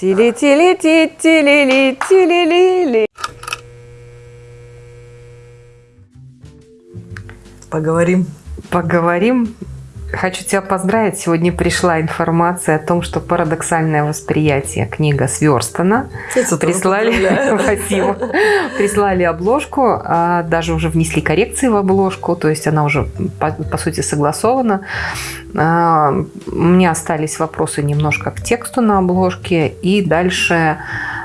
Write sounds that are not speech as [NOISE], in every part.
Тили-тили-ти, тили-ли, тили-ли-ли. Поговорим. Поговорим. Хочу тебя поздравить. Сегодня пришла информация о том, что «Парадоксальное восприятие» книга сверстана. Прислали, спасибо, [LAUGHS] прислали обложку, а, даже уже внесли коррекции в обложку, то есть она уже по, по сути согласована. А, У меня остались вопросы немножко к тексту на обложке, и дальше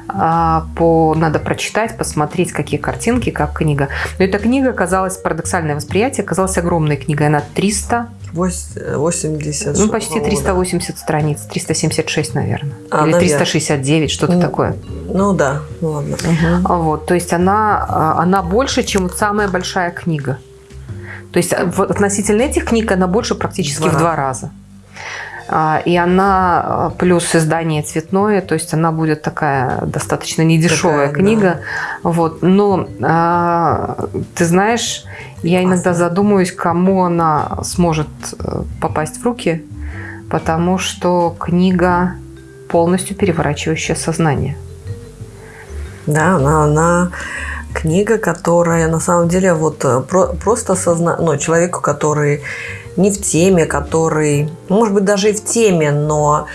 а, по, надо прочитать, посмотреть, какие картинки, как книга. Но эта книга оказалась, «Парадоксальное восприятие», оказалась огромной книгой, она 300, Вось- 80. ну почти 380 страниц, 376, наверное, А, или наверное. 369, что-то Ну, такое. Ну да, ну ладно. А Вот, то есть она, а, она больше, чем самая большая книга. То есть вот относительно этих книг она больше практически Два в два раза. И она а, плюс издание цветное, то есть она будет такая достаточно недешевая Такая, книга. Вот. Но а, ты знаешь, я иногда задумываюсь, кому она сможет э, попасть в руки, потому что книга полностью переворачивающая сознание. Да, она, она книга, которая на самом деле вот э, про- просто созна... ну, человеку, который не в теме, который, ну, может быть, даже и в теме, но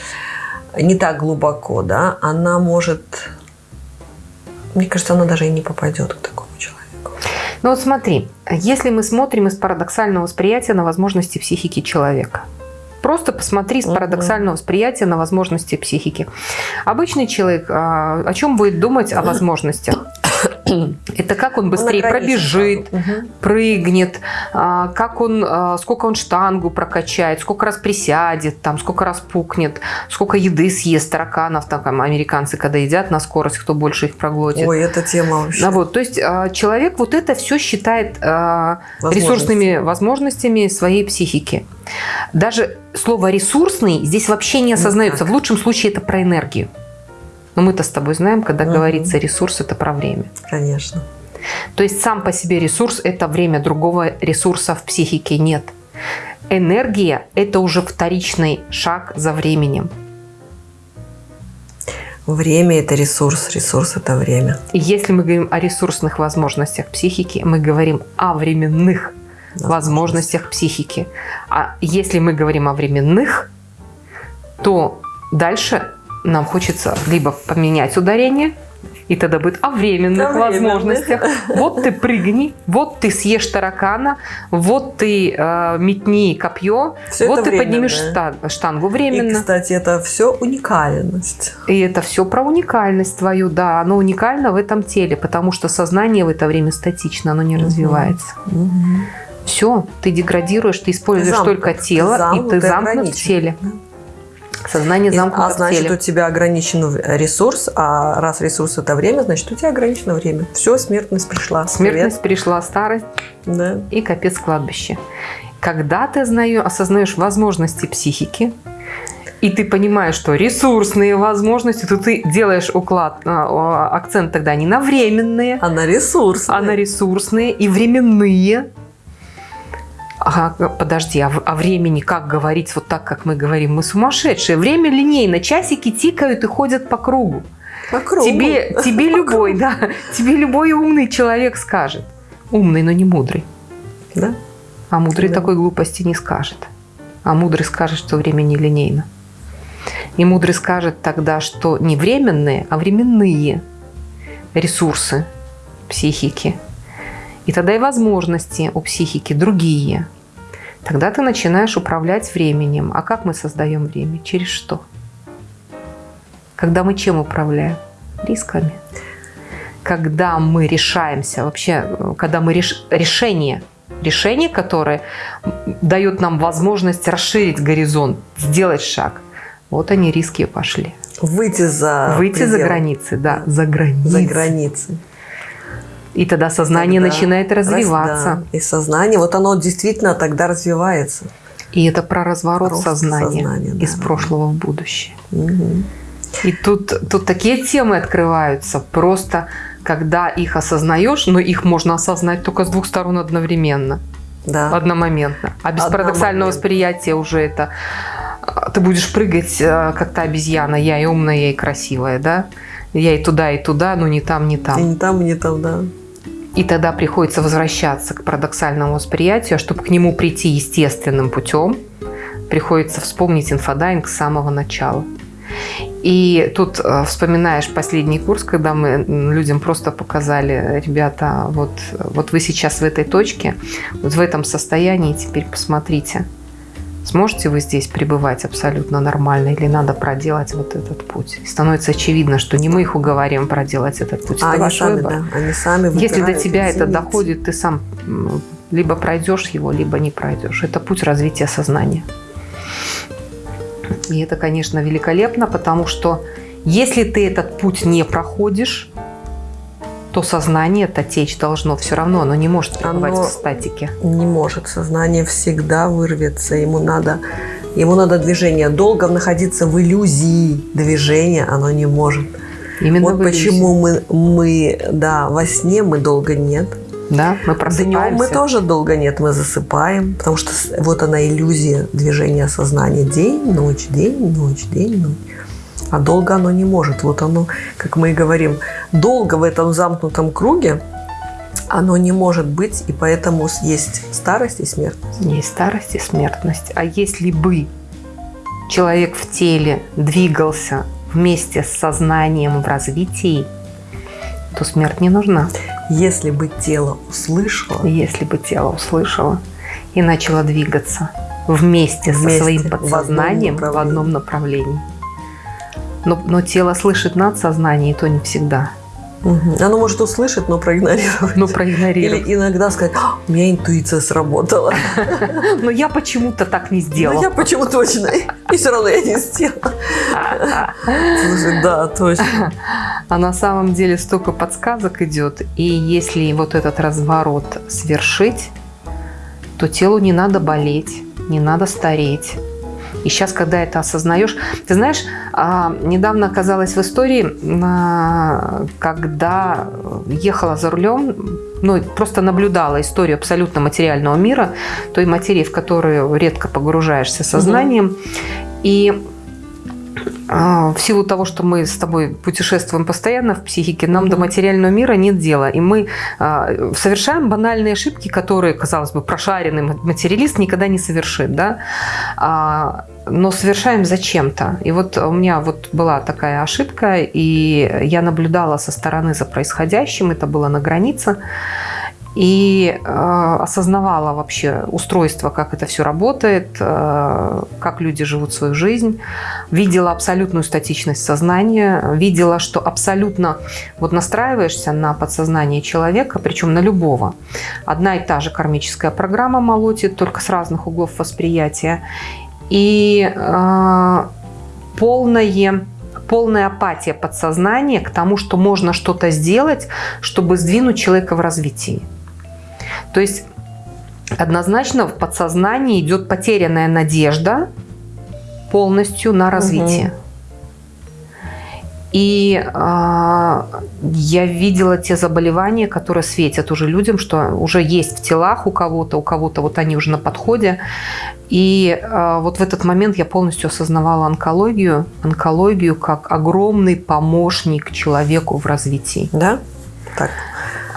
не так глубоко, да, она может, мне кажется, она даже и не попадет к такому человеку. Ну вот смотри, если мы смотрим из парадоксального восприятия на возможности психики человека. Просто посмотри с парадоксального восприятия на возможности психики. Обычный человек а, о чем будет думать о возможностях? [COUGHS] Это как он быстрее Он пробежит. Мгм. прыгнет, а, как он, а, сколько он штангу прокачает, сколько раз присядет, там, сколько раз пукнет, сколько еды съест тараканов, там, американцы, когда едят на скорость, кто больше их проглотит. Ой, эта тема вообще. Ну вот, то есть а, человек вот это все считает а, Возможности. ресурсными возможностями своей психики. Даже слово ресурсный здесь вообще не осознается. В лучшем случае это про энергию. Но мы-то с тобой знаем, когда Мгм. говорится ресурс, это про время. Конечно. То есть сам по себе ресурс – это время, другого ресурса в психике нет. Энергия – это уже вторичный шаг за временем. Время – это ресурс, ресурс – это время. И если мы говорим о ресурсных возможностях психики, мы говорим о временных возможностях психики. А если мы говорим о временных, то дальше нам хочется либо поменять ударение, и тогда будет о временных временных. возможностях. Вот ты прыгни, вот ты съешь таракана, вот ты э, метни копье, Всё вот ты поднимешь штангу И, временно. кстати, это все уникальность. И это все про уникальность твою, да, оно уникально в этом теле, потому что сознание в это время статично, оно не Мгм. развивается. Все, ты деградируешь, ты используешь Замкнут. только тело, Замкнут и ты и замкнут в теле. Да. Сознание замкнуто а значит, у тебя ограничен ресурс, а раз ресурс это время, значит, у тебя ограничено время. Все, смертность пришла. Смертность пришла, старость Привет. Да. и капец кладбище. Когда ты осознаешь возможности психики, и ты понимаешь, что ресурсные возможности, то ты делаешь уклад, а, акцент тогда не на временные, А на ресурс. а на ресурсные и временные. Ага, подожди, а, о времени как говорить вот так, как мы говорим? Мы сумасшедшие. Время линейно, часики тикают и ходят по кругу. По кругу. Тебе, тебе любой, да, тебе любой умный человек скажет. Умный, но не мудрый. Да? А мудрый Да. такой глупости не скажет. А мудрый скажет, что время не линейно. И мудрый скажет тогда, что не временные, а временные ресурсы психики. И тогда и возможности у психики другие. Тогда ты начинаешь управлять временем. А как мы создаем время? Через что? Когда мы чем управляем? Рисками. Когда мы решаемся, вообще, когда мы реш... решение, решение, которое дает нам возможность расширить горизонт, сделать шаг. Вот они риски пошли. Выйти за Выйти за пределы, границы, да, за границы. За границы. И тогда сознание Тогда начинает раз- развиваться. да. И сознание, вот оно действительно тогда развивается. И это про разворот Рост сознания, сознания, да, из прошлого в будущее. Мгм. И тут, тут такие темы открываются, просто когда их осознаешь, но их можно осознать только с двух сторон одновременно, Да. одномоментно. А без Одномоментно. парадоксального восприятия уже это ты будешь прыгать, э, как та обезьяна, я и умная, я и красивая, да? Я и туда, и туда, но не там, не там. И не там, и не там, да. И тогда приходится возвращаться к парадоксальному восприятию, а чтобы к нему прийти естественным путем, приходится вспомнить инфодайвинг с самого начала. И тут э, вспоминаешь последний курс, когда мы людям просто показали, ребята, вот, вот вы сейчас в этой точке, вот в этом состоянии, теперь посмотрите, сможете вы здесь пребывать абсолютно нормально или надо проделать вот этот путь. И становится очевидно, что не мы их уговорим проделать этот путь, а это они ваш сами, выбор. да, они сами Если до выбирают, тебя это извините. доходит, ты сам либо пройдешь его, либо не пройдешь. Это путь развития сознания. И это, конечно, великолепно, потому что если ты этот путь не проходишь, то сознание это течь должно все равно, оно не может пребывать Оно- в статике. Не может. Сознание всегда вырвется. Ему надо, ему надо движение. Долго находиться в иллюзии движения оно не может. Именно вот почему мы, мы, да, во сне мы долго нет. Да, мы Днем просыпаемся. мы тоже долго нет, мы засыпаем, потому что вот она иллюзия движения сознания. День, ночь, день, ночь, день, ночь. А долго оно не может. Вот оно, как мы и говорим, долго в этом замкнутом круге оно не может быть, и поэтому есть старость и смерть. Есть старость и смертность. А если бы человек в теле двигался вместе с сознанием в развитии, то смерть не нужна. Если бы тело услышало, Если бы тело услышало и начало двигаться вместе, Вместе, со своим в одном подсознанием в направлении. одном направлении. Но, но тело слышит надсознание, и то не всегда. мгм, оно может услышать, но проигнорировать. Ну, проигнорировать. Или иногда сказать, «А, у меня интуиция сработала. [LAUGHS] Но я почему-то так не Но сделал. Ну, я почему точно, и [LAUGHS] все равно я не сделала. Слушай, да, точно. А на самом деле столько подсказок идет. И если вот этот разворот свершить, то телу не надо болеть, не надо стареть. И сейчас, когда это осознаешь... Ты знаешь, а, недавно оказалась в истории, а, когда ехала за рулем, ну, просто наблюдала историю абсолютно материального мира, той материи, в которую редко погружаешься сознанием. И а, в силу того, что мы с тобой путешествуем постоянно в психике, нам до Мгм. материального мира нет дела. И мы а, совершаем банальные ошибки, которые, казалось бы, прошаренный материалист никогда не совершит. Да? А, но совершаем зачем-то. И вот у меня вот была такая ошибка, и я наблюдала со стороны за происходящим, это было на границе, и э, осознавала вообще устройство, как это все работает, э, как люди живут свою жизнь, видела абсолютную статичность сознания, видела, что абсолютно вот настраиваешься на подсознание человека, причем на любого. Одна и та же кармическая программа молотит, только с разных углов восприятия. И э, полное полная апатия подсознания к тому, что можно что-то сделать, чтобы сдвинуть человека в развитии. То есть однозначно в подсознании идет потерянная надежда полностью на развитие. И э, я видела те заболевания, которые светят уже людям, что уже есть в телах у кого-то, у кого-то вот они уже на подходе. И э, вот в этот момент я полностью осознавала онкологию, онкологию как огромный помощник человеку в развитии. Да? Так.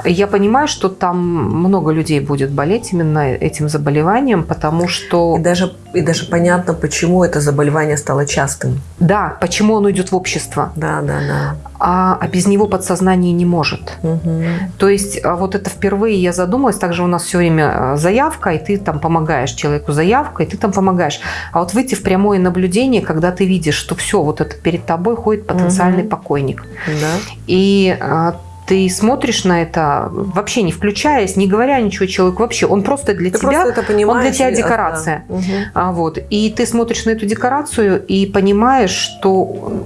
Я понимаю, что там много людей будет болеть именно этим заболеванием, потому что... И даже, и даже понятно, почему это заболевание стало частым. Да, почему оно идет в общество, Да, да, да. а, а без него подсознание не может. Мгм. То есть а, вот это впервые я задумалась, также у нас все время а, заявка, и ты там помогаешь человеку заявкой, и ты там помогаешь. А вот выйти в прямое наблюдение, когда ты видишь, что все, вот это перед тобой ходит потенциальный Мгм. покойник. Да. И а, ты смотришь на это, вообще не включаясь, не говоря ничего человеку, вообще он просто для Ты тебя, просто это он для тебя декорация. да. Мгм. А, вот. И ты смотришь на эту декорацию и понимаешь, что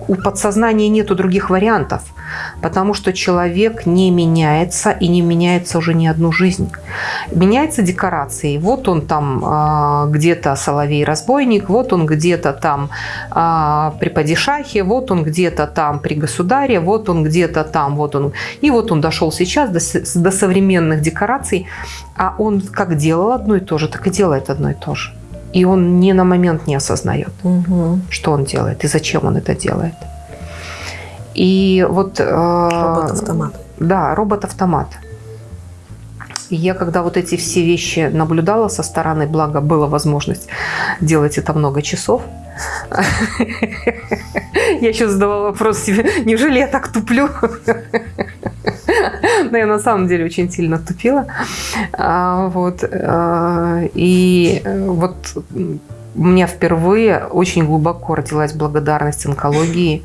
у подсознания нету других вариантов, потому что человек не меняется и не меняется уже ни одну жизнь. Меняется декорации. Вот он там а, где-то соловей-разбойник, вот он где-то там а, при падишахе, вот он где-то там при государе, вот он где-то там, вот он. И вот он дошел сейчас до, до современных декораций, а он как делал одно и то же, так и делает одно и то же. и он ни на момент не осознает, Угу. что он делает и зачем он это делает. И вот... э, Робот-автомат. Да, робот-автомат. Я когда вот эти все вещи наблюдала со стороны, благо была возможность делать это много часов, [LAUGHS] я еще задавала вопрос себе, неужели я так туплю? [LAUGHS] Но я на самом деле очень сильно тупила. А, Вот. а, И э, вот у меня впервые очень глубоко родилась благодарность онкологии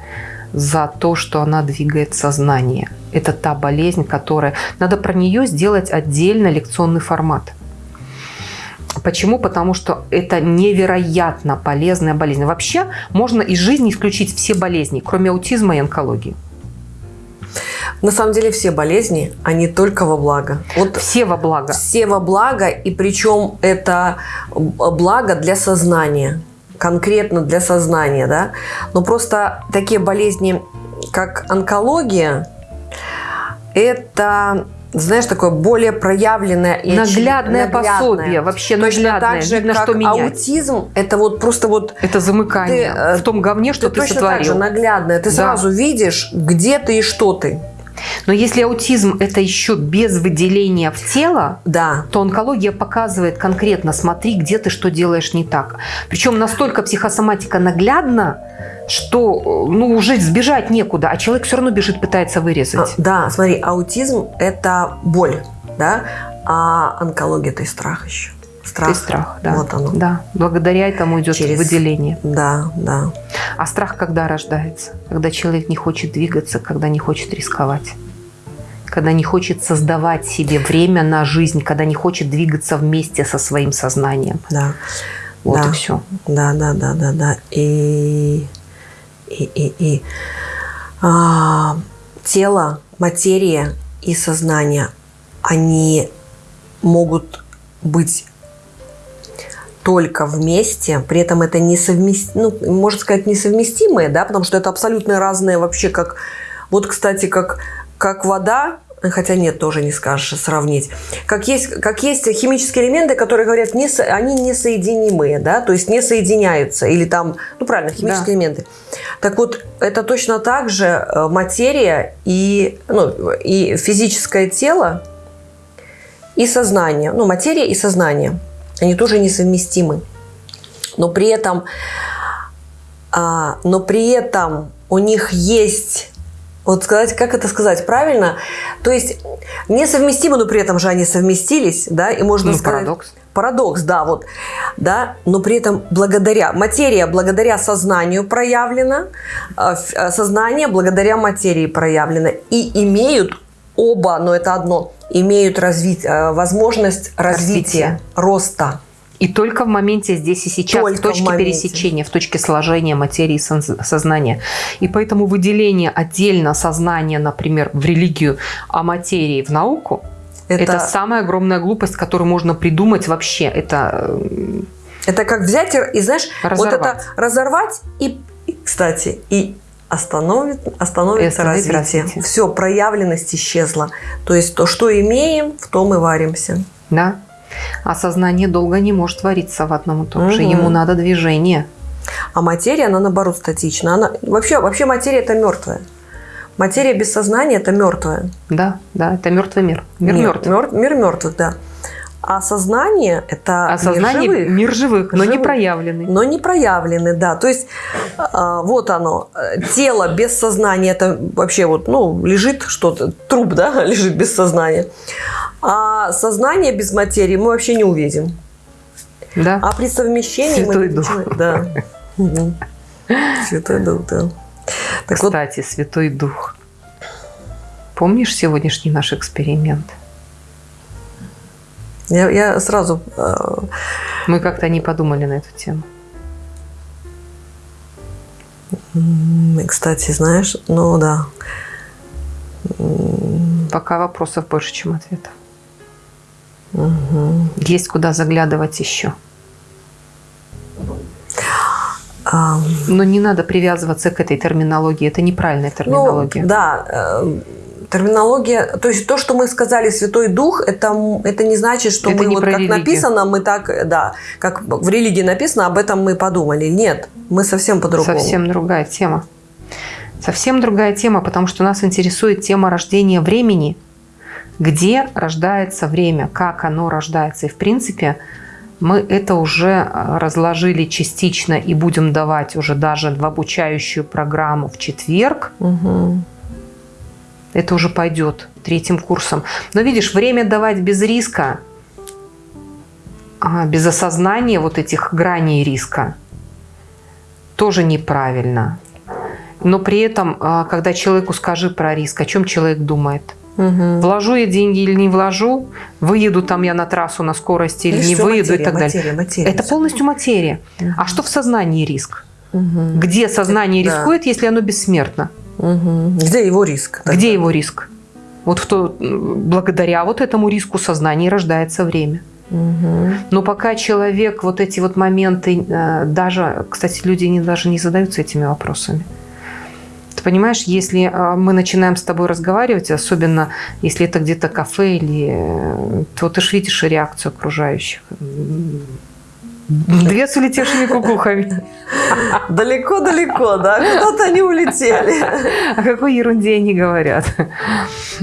за то, что она двигает сознание. Это та болезнь, которая... Надо про нее сделать отдельно лекционный формат. Почему? Потому что это невероятно полезная болезнь. Вообще можно из жизни исключить все болезни, кроме аутизма и онкологии. На самом деле все болезни, они только во благо. Вот Все во благо. все во благо, и причем это благо для сознания, конкретно для сознания, да. Но просто такие болезни, как онкология, это, знаешь, такое более проявленное и Наглядное наглядное. пособие, вообще Точно наглядное. так же, Видно, как что менять. аутизм, это вот просто вот Это замыкание Ты, э, в том говне, что ты ты, точно так же сотворил. наглядное. Ты Да. сразу видишь, где ты и что ты. Но если аутизм это еще без выделения в тело, Да. то онкология показывает конкретно, смотри, где ты что делаешь не так. Причем настолько психосоматика наглядна, что ну, уже сбежать некуда, а человек все равно бежит, пытается А, вырезать. да, смотри, аутизм – это боль, да, а онкология – это и страх еще. Страх. И страх, да. Вот оно. Да, благодаря этому идет Через- выделение. Да, да. А страх когда рождается? Когда человек не хочет двигаться, когда не хочет рисковать. Когда не хочет создавать себе время на жизнь, когда не хочет двигаться вместе со своим сознанием. Да, Вот Да. и все. да, да, да, да, да. И, и, и, и а, тело, материя и сознание, они могут быть только вместе, при этом это несовместимые, ну, можно сказать, несовместимые, да, потому что это абсолютно разные вообще, как, вот, кстати, как, как вода, хотя нет, тоже не скажешь сравнить, как есть, как есть химические элементы, которые говорят, не, со- они несоединимые, да, то есть не соединяются, или там, ну, правильно, химические Да. элементы. Так вот, это точно так же э, материя и, ну, и физическое тело, и сознание, ну, материя и сознание, они тоже несовместимы. Но при этом, а, но при этом у них есть, вот сказать, как это сказать правильно, то есть несовместимы, но при этом же они совместились, да, и можно Ну, сказать... парадокс. Парадокс, да, вот, да, но при этом благодаря, материя благодаря сознанию проявлена, а, а, сознание благодаря материи проявлено, и имеют оба, но это одно, имеют разви- а, возможность развития, Развития. роста. И только в моменте здесь и сейчас, Только в точке в моменте. пересечения, в точке сложения материи и соз- сознания. И поэтому выделение отдельно сознания, например, в религию, а материи в науку, это, самая огромная глупость, которую можно придумать вообще. Это э, Это как взять и, знаешь, вот это Разорвать. разорвать и, кстати, и остановит, остановится развитие. развитие. Все, проявленность исчезла. То есть то, что имеем, в том и варимся. да. А сознание долго не может вариться в одном и том же. Ему надо движение. А материя, она наоборот статична. Она, вообще, вообще материя это мертвая. Материя без сознания это мертвая. Да, да, это мертвый мир. Мир мертв. мир мертвых, да. А сознание это А мир живых. мир живых, но не Живых. проявленный. но не проявлены, да. То есть а, вот оно, э, тело без сознания, это вообще вот, ну, лежит что-то, труп, да, [LAUGHS] лежит без сознания. А сознание без материи мы вообще не увидим. Да. А при совмещении Святой мы Дух. Да. Святой Дух, да. Так вот, Кстати, Святой Дух. Помнишь сегодняшний наш эксперимент? Я, я сразу э, Мы как-то не подумали на эту тему. кстати, знаешь, ну да. Пока вопросов больше, чем ответов. мгм. Есть куда заглядывать еще. Но не надо привязываться к этой терминологии. Это неправильная Ну, терминология. да, э, Терминология, то есть то, что мы сказали Святой Дух, это, это не значит, что Это мы вот как религию. написано, мы так, да, как в религии написано, об этом мы подумали. Нет, мы совсем по-другому. Совсем другая тема. Совсем другая тема, потому что нас интересует тема рождения времени. Где рождается время, как оно рождается. И в принципе мы это уже э, разложили частично и будем давать уже даже в обучающую программу в четверг. Мгм. Это уже пойдет третьим курсом. Но видишь, время давать без риска, а, без осознания вот этих граней риска, тоже неправильно. Но при этом, а, когда человеку скажи про риск, о чем человек думает? Мгм. Вложу я деньги или не вложу? Выеду там я на трассу на скорости или Видишь, не выеду материя, и так далее. материя, материя, Это всё. полностью материя. А что в сознании риск? Мгм. Где сознание Да. рискует, если оно бессмертно? Мгм. Где его риск? тогда? Где его риск? Вот в то, благодаря вот этому риску сознания рождается время. Мгм. Но пока человек вот эти вот моменты, э, даже, кстати, люди не, даже не задаются этими вопросами. Ты понимаешь, если э, мы начинаем с тобой разговаривать, особенно если это где-то кафе или... э, То ты же видишь реакцию окружающих. Две с улетевшими кукухами. Далеко-далеко, да? Куда-то они улетели. О какой ерунде они говорят.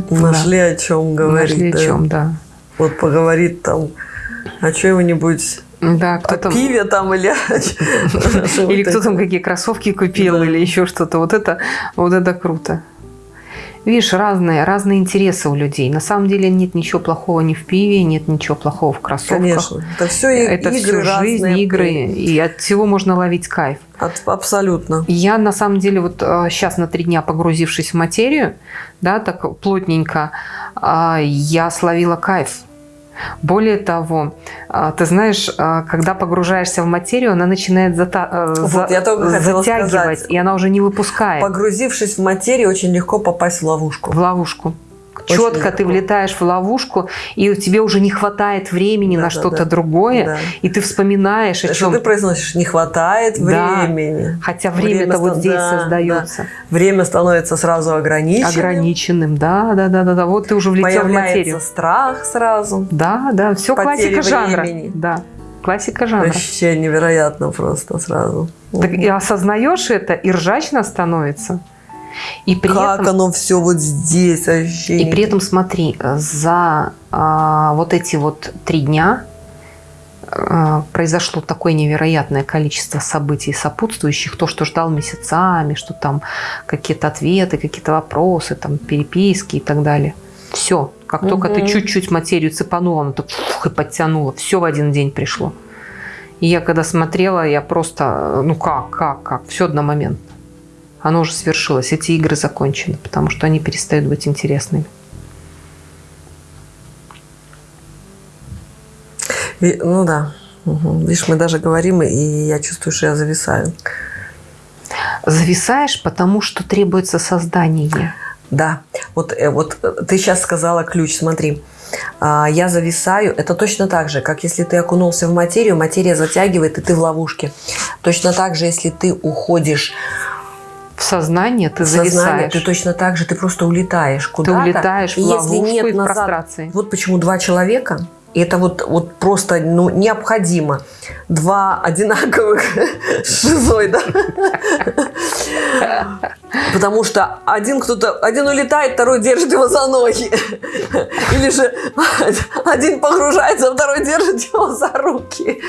Нашли о чем говорить. Нашли о да. чем, да. Вот поговорит там о чем-нибудь, Да, о кто там... пиве там или [LAUGHS] [LAUGHS] о Или кто там какие кроссовки купил, Да. или еще что-то. Вот это, вот это круто. Видишь, разные, разные интересы у людей. На самом деле нет ничего плохого ни в пиве, нет ничего плохого в кроссовках. Конечно. Это все Это игры все жизнь, разные. игры, и от всего можно ловить кайф. От- абсолютно. Я на самом деле вот сейчас на три дня погрузившись в материю, да, так плотненько, а, я словила кайф. Более того, а, ты знаешь, а, когда погружаешься в материю, она начинает зата- э, Вот, за- я затягивать, сказать. и она уже не выпускает Погрузившись в материю, очень легко попасть в ловушку. в ловушку. Четко ты влетаешь в ловушку, и тебе уже не хватает времени Да, на да, что-то да. другое, Да. и ты вспоминаешь о Что чем. ты произносишь, не хватает Да. времени. Хотя время-то Время вот здесь да, создается. Время становится сразу ограниченным. ограниченным. Да, да, да, да, да. Вот ты уже влетел в Появляется материю. страх сразу. Да, да, все Потери классика жанра. времени. Да, классика жанра. Вообще невероятно просто сразу. Так и осознаешь это, и ржачно становится. И при как этом, оно все вот здесь ощущение. и при этом смотри, за а, вот эти вот три дня а, произошло такое невероятное количество событий сопутствующих, то, что ждал месяцами, что там какие-то ответы, какие-то вопросы, там переписки и так далее. Все, как только ты чуть-чуть материю цепанула, она так фух, и подтянула, все в один день пришло. И я когда смотрела, я просто, ну как, как, как, все одномоментно. Оно уже свершилось, эти игры закончены, потому что они перестают быть интересными. Ну да. Мгм. Видишь, мы даже говорим, и я чувствую, что я зависаю. Зависаешь, потому что требуется создание. Да, вот, э, вот э, ты сейчас сказала ключ, смотри. А, Я зависаю, это точно так же, как если ты окунулся в материю, материя затягивает, и ты в ловушке. Точно так же, если ты уходишь В сознание ты в сознание, зависаешь. ты точно так же, ты просто улетаешь Ты куда-то. улетаешь в и если ловушку нет и в назад- прострации. Вот почему два человека, и это вот, вот просто ну, необходимо. Два одинаковых [LAUGHS] шизоида. Потому что один кто-то, один улетает, второй держит его за ноги. Или же один погружается, а второй держит его за руки.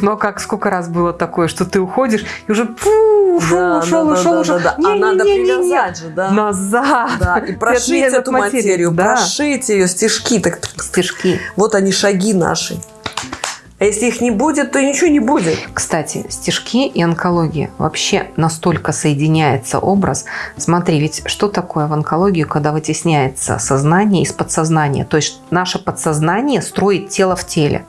Но как сколько раз было такое, что ты уходишь и уже фу, ушел, Да, ушел, да, ушел, да, ушел. да, да. А надо Не-не-не-не-не. привязать же, да. Назад. Да, и [LAUGHS] прошить эту материю, Да. прошить ее стежки. Так, Стежки. Вот они шаги наши. А если их не будет, то ничего не будет. Кстати, стежки и онкология. Вообще настолько соединяется образ. Смотри, ведь что такое в онкологии, когда вытесняется сознание из подсознания? То есть наше подсознание строит тело в теле.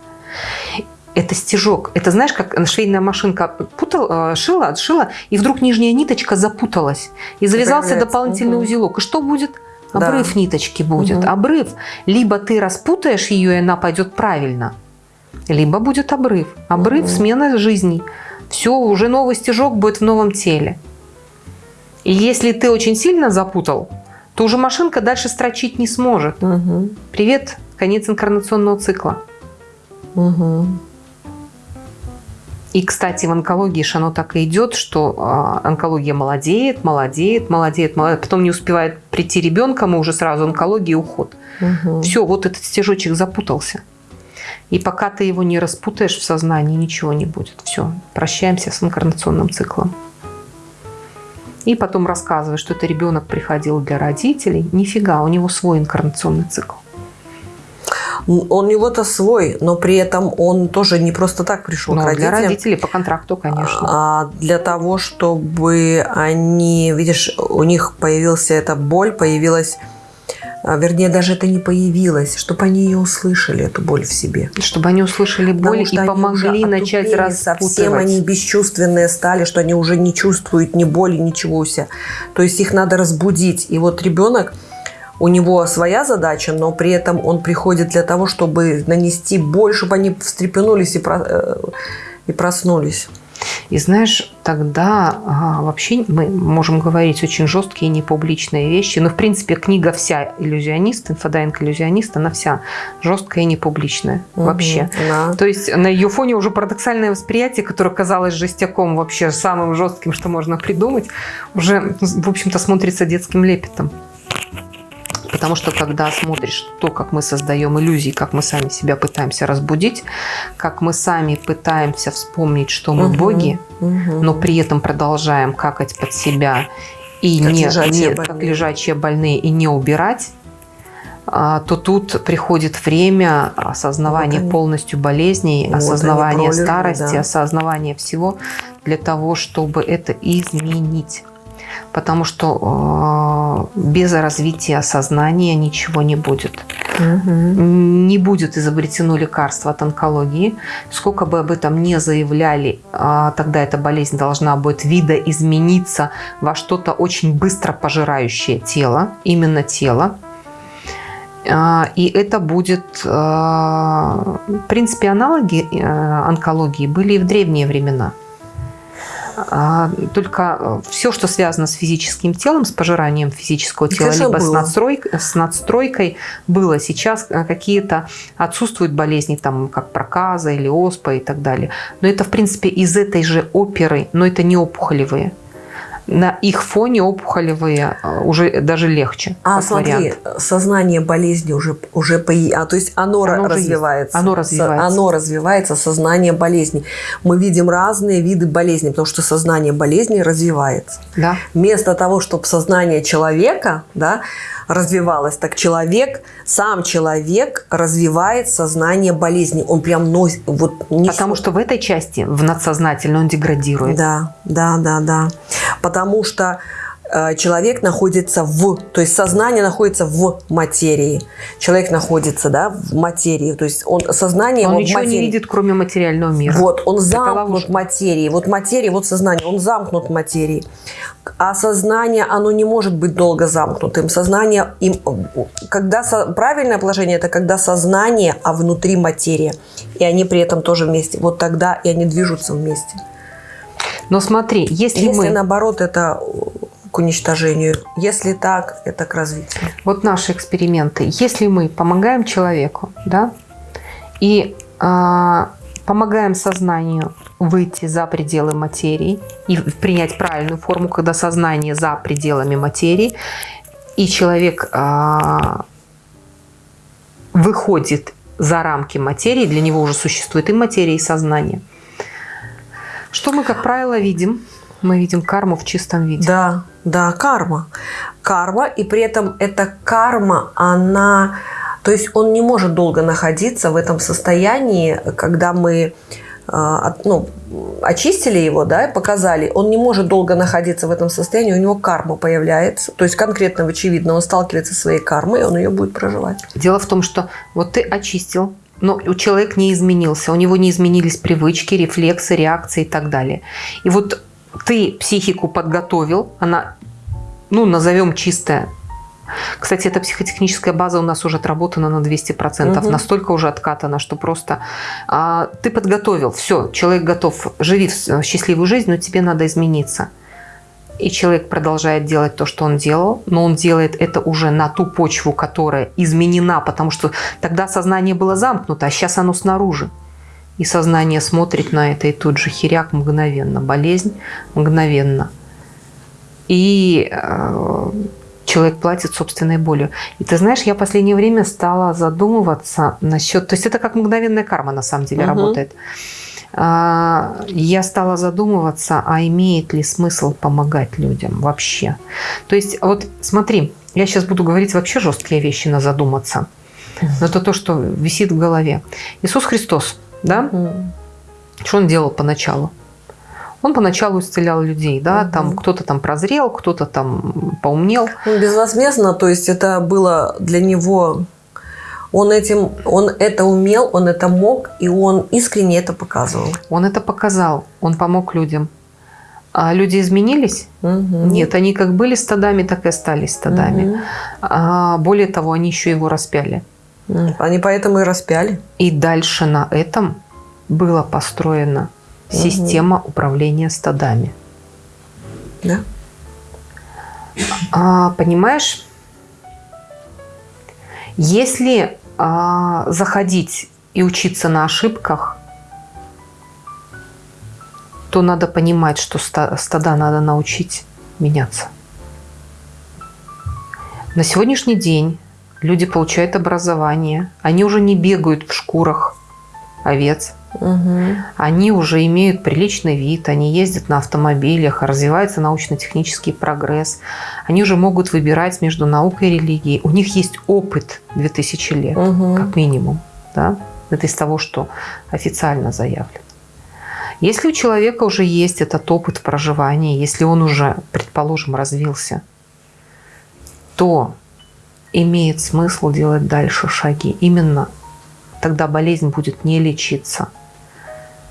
Это стежок. Это знаешь, как швейная машинка путал, э, шила, отшила, и вдруг нижняя ниточка запуталась. И завязался дополнительный Мгм. узелок. И что будет? Да. Обрыв ниточки будет. Мгм. Обрыв. Либо ты распутаешь ее, и она пойдет правильно, либо будет обрыв. Обрыв, Мгм. смена жизней. Все, уже новый стежок будет в новом теле. И если ты очень сильно запутал, то уже машинка дальше строчить не сможет. Угу. Привет, конец инкарнационного цикла. Угу. И, кстати, в онкологии же оно так и идет, что э, онкология молодеет, молодеет, молодеет, молодеет. Потом не успевает прийти ребенка, мы уже сразу онкология и уход. Угу. Все, вот этот стежочек запутался. И пока ты его не распутаешь в сознании, ничего не будет. Все, прощаемся с инкарнационным циклом. И потом рассказываешь, что это ребенок приходил для родителей. Нифига, у него свой инкарнационный цикл. Он у него-то свой, но при этом он тоже не просто так пришел Но к родителям. для родителей по контракту, конечно. А для того, чтобы они, видишь, у них появился эта боль, появилась, а, вернее, даже это не появилось, чтобы они ее услышали, эту боль в себе. Чтобы они услышали боль Потому и помогли начать распутывать. Совсем они бесчувственные стали, что они уже не чувствуют ни боли, ничего у себя. То есть их надо разбудить. И вот ребенок, у него своя задача, но при этом он приходит для того, чтобы нанести боль, чтобы они встрепенулись и, про- э, и проснулись. И знаешь, тогда а, вообще мы можем говорить очень жесткие непубличные вещи. Но, в принципе, книга вся иллюзионист, инфодайвинг иллюзионист, она вся жесткая и непубличная вообще. Мгм, да. То есть на ее фоне уже парадоксальное восприятие, которое казалось жестяком вообще самым жестким, что можно придумать, уже, в общем-то, смотрится детским лепетом. Потому что когда смотришь то, как мы создаем иллюзии, как мы сами себя пытаемся разбудить, как мы сами пытаемся вспомнить, что мы Мгм, боги, мгм. но при этом продолжаем какать под себя и Как не, лежачие не- как больные. лежачие больные и не убирать, а, то тут приходит время осознавания Вот полностью болезней, Вот осознавания старости, да. осознавания всего для того, чтобы это изменить. Потому что э, без развития сознания ничего не будет Мгм. не будет изобретено лекарство от онкологии. Сколько бы об этом не заявляли, а, тогда эта болезнь должна будет видоизмениться во что-то очень быстро пожирающее тело, именно тело. А, И это будет, а, в принципе, аналоги э, онкологии были и в древние времена. А, Только все, что связано с физическим телом, с пожиранием физического тела, Конечно, либо с, было. надстройкой, с надстройкой, было. Сейчас э, какие-то отсутствуют болезни, там, как проказа или оспа и так далее. Но это, в принципе, из этой же оперы, но это не опухолевые. На их фоне опухолевые э, уже даже легче. А смотри, вариант. сознание болезни уже уже пои- а то есть оно, Оно развивается. Оно развивается. Оно развивается, сознание болезни. Мы видим разные виды болезней, потому что сознание болезни развивается. Да. Вместо того, чтобы сознание человека, да, развивалось, так человек, сам человек развивает сознание болезни. Он прям носит, вот несет- Потому что в этой части, в надсознательно, он деградирует. Да, да, да, да. Потому что человек находится в, то есть сознание находится в материи. Человек находится, да, в материи. То есть он сознание Он ничего не материи. видит, кроме материального мира. Вот, он замкнут материи. Вот материя, вот сознание, он замкнут материи. А сознание, оно не может быть долго замкнутым. Сознание, им, когда со- правильное положение, это когда сознание, а внутри материя. И они при этом тоже вместе. Вот тогда и они движутся вместе. Но смотри, если, Если мы... наоборот, это к уничтожению. Если так, это к развитию. Вот наши эксперименты. Если мы помогаем человеку, да, и а, помогаем сознанию выйти за пределы материи и принять правильную форму, когда сознание за пределами материи, и человек а, выходит за рамки материи, для него уже существует и материя, и сознание. Что мы, как правило, видим? Мы видим карму в чистом виде. Да, да, карма. Карма, и при этом эта карма, она... То есть он не может долго находиться в этом состоянии, когда мы от- ну, очистили его, да, показали, он не может долго находиться в этом состоянии, у него карма появляется, то есть конкретно, очевидно, он сталкивается со своей кармой, и он ее будет проживать. Дело в том, что вот ты очистил, но у человека не изменился, у него не изменились привычки, рефлексы, реакции и так далее. И вот ты психику подготовил, она, ну, назовем чистая. Кстати, эта психотехническая база у нас уже отработана на 200%, Мгм. настолько уже откатана, что просто а, ты подготовил, все, человек готов, живи в с- счастливую жизнь, но тебе надо измениться. и человек продолжает делать то, что он делал, но он делает это уже на ту почву, которая изменена, потому что тогда сознание было замкнуто, а сейчас оно снаружи. И сознание смотрит на это, и тут же херяк мгновенно, болезнь мгновенно. И э, человек платит собственной болью. И ты знаешь, я в последнее время стала задумываться насчет... То есть это как мгновенная карма на самом деле угу. работает. А, я стала задумываться, а имеет ли смысл помогать людям вообще. То есть вот смотри, я сейчас буду говорить вообще жесткие вещи на задуматься. Но это то, что висит в голове. Иисус Христос, да? Что он делал поначалу? Он поначалу исцелял людей, да, угу. там кто-то там прозрел, кто-то там поумнел. Он безвозмездно, то есть это было для него он, этим, он это умел, он это мог, и он искренне это показывал. Он это показал, он помог людям. А люди изменились? Угу. Нет, они как были стадами, так и остались стадами. Угу. А, более того, они еще его распяли. Они поэтому и распяли. И дальше на этом была построена угу. система управления стадами. Да. А, понимаешь, если а, заходить и учиться на ошибках, то надо понимать, что стада надо научить меняться. На сегодняшний день люди получают образование, они уже не бегают в шкурах овец, угу. они уже имеют приличный вид, они ездят на автомобилях, развивается научно-технический прогресс, они уже могут выбирать между наукой и религией. У них есть опыт 2000 лет, угу. как минимум. Да? Это из того, что официально заявлено. Если у человека уже есть этот опыт проживания, если он уже, предположим, развился, то имеет смысл делать дальше шаги. Именно тогда болезнь будет не лечиться.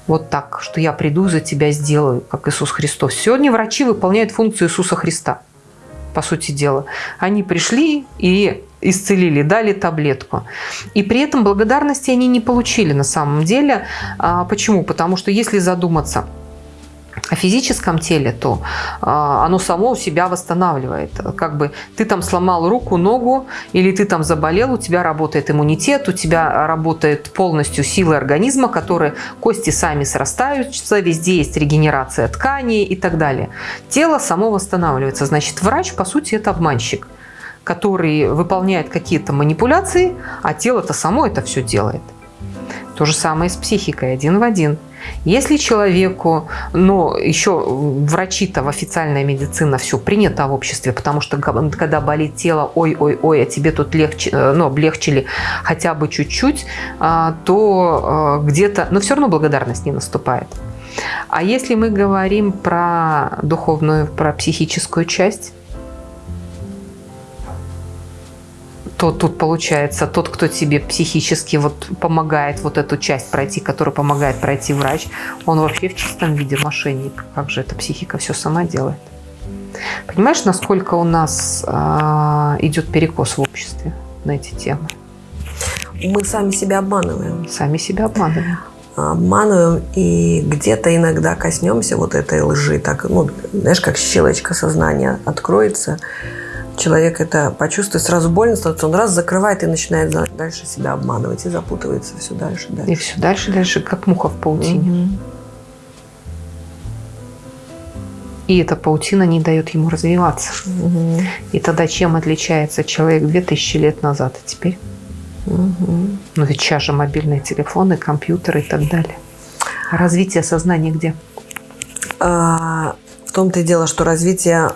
Вот так, что я приду за тебя, сделаю, как Иисус Христос. Сегодня врачи выполняют функцию Иисуса Христа – по сути дела. Они пришли и исцелили, дали таблетку. И при этом благодарности они не получили на самом деле. А, почему? Потому что если задуматься – о физическом теле, то а, оно само себя восстанавливает. Как бы ты там сломал руку, ногу, или ты там заболел, у тебя работает иммунитет, у тебя работает полностью сила организма, которые кости сами срастаются, везде есть регенерация тканей и так далее. Тело само восстанавливается. Значит, врач, по сути, это обманщик который выполняет какие-то манипуляции, а тело-то само это все делает. То же самое с психикой, один в один – если человеку, но еще врачи-то в официальная медицина все принято в обществе, потому что когда болит тело, ой-ой-ой, а тебе тут легче, э, ну, облегчили хотя бы чуть-чуть, а, то э, где-то, но все равно благодарность не наступает. А если мы говорим про духовную, про психическую часть, то тут получается тот, кто тебе психически вот помогает вот эту часть пройти, который помогает пройти врач, он вообще в чистом виде мошенник. Как же эта психика все сама делает? Понимаешь, насколько у нас э, идет перекос в обществе на эти темы? Мы сами себя обманываем. Сами себя обманываем. Обманываем и где-то иногда коснемся вот этой лжи. Так, ну, знаешь, как щелочка сознания откроется – человек это почувствует, сразу больно становится, он раз закрывает и начинает дальше себя обманывать и запутывается все дальше, дальше. И все дальше, дальше, как муха в паутине. Угу. И эта паутина не дает ему развиваться. Угу. И тогда чем отличается человек 2000 лет назад, а теперь? Угу. Ну ведь сейчас же мобильные телефоны, компьютеры и так далее. А развитие сознания где? А, в том-то и дело, что развитие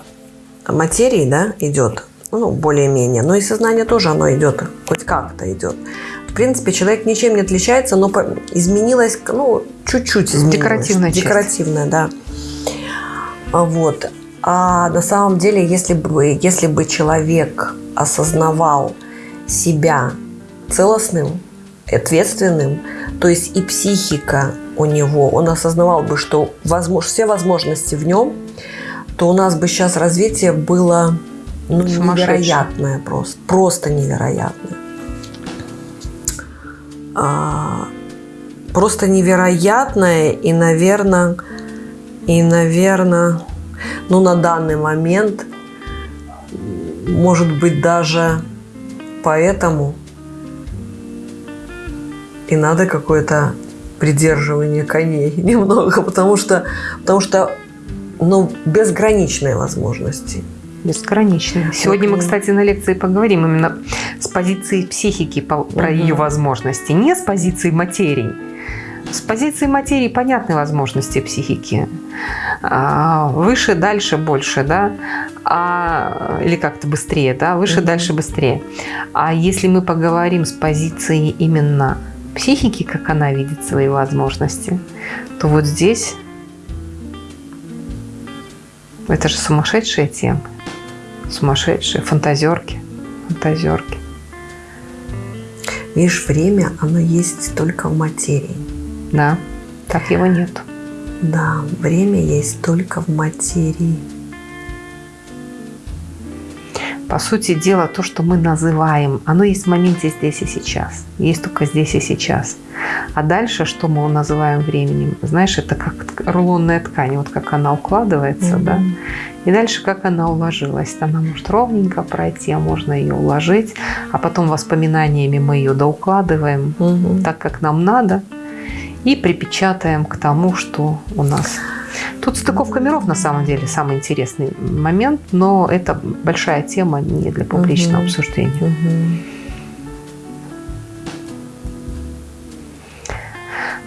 материи, да, идет, ну, более-менее, но и сознание тоже оно идет, хоть как-то идет. В принципе, человек ничем не отличается, но изменилось, ну, чуть-чуть изменилось. Декоративная часть. Декоративная, да. А вот. А на самом деле, если бы, если бы человек осознавал себя целостным, ответственным, то есть и психика у него, он осознавал бы, что возможно, все возможности в нем – то у нас бы сейчас развитие было ну, невероятное просто. Просто невероятное. А, просто невероятное и, наверное, и, наверное, Но на данный момент, может быть, даже поэтому и надо какое-то придерживание коней [LAUGHS] немного, потому что, потому что ну, безграничные возможности. Бесконечные. Сегодня мы, кстати, на лекции поговорим именно с позиции психики про угу. ее возможности, не с позиции материи. С позиции материи понятны возможности психики. А, выше, дальше, больше, да? А, или как-то быстрее, да? Выше, угу. дальше, быстрее. А если мы поговорим с позиции именно психики, как она видит свои возможности, то вот здесь это же сумасшедшая тема сумасшедшие, фантазерки, фантазерки. Видишь, время, оно есть только в материи. Да, так его нет. Да, время есть только в материи. По сути дела, то, что мы называем, оно есть в моменте здесь и сейчас. Есть только здесь и сейчас. А дальше, что мы называем временем, знаешь, это как рулонная ткань, вот как она укладывается, mm-hmm. да, и дальше, как она уложилась. Она может ровненько пройти, а можно ее уложить, а потом воспоминаниями мы ее доукладываем угу. так, как нам надо, и припечатаем к тому, что у нас. Тут стыковка миров на самом деле самый интересный момент, но это большая тема не для публичного угу. обсуждения. Угу.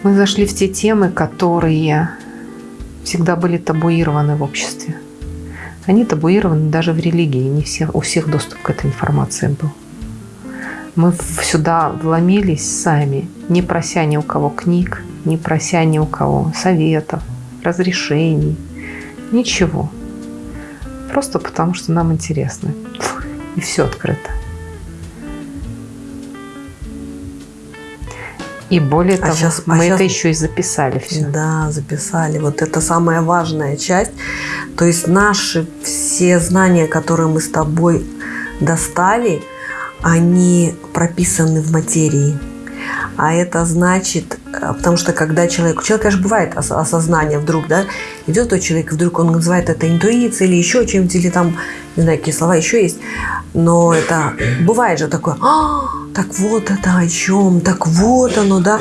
Мы зашли в те темы, которые всегда были табуированы в обществе. Они табуированы даже в религии, не всех, у всех доступ к этой информации был. Мы сюда вломились сами, не прося ни у кого книг, не прося ни у кого советов, разрешений, ничего. Просто потому, что нам интересно. И все открыто. И более а того, сейчас, мы а это сейчас... еще и записали все. Да, записали. Вот это самая важная часть. То есть наши все знания, которые мы с тобой достали, они прописаны в материи. А это значит, э, потому что когда человек, у человека, конечно, бывает осознание вдруг, да, идет тот человек, вдруг он называет это интуицией или еще чем-то, или там, не знаю, какие слова еще есть, но это бывает же такое, а, так вот это о чем, так вот оно, да.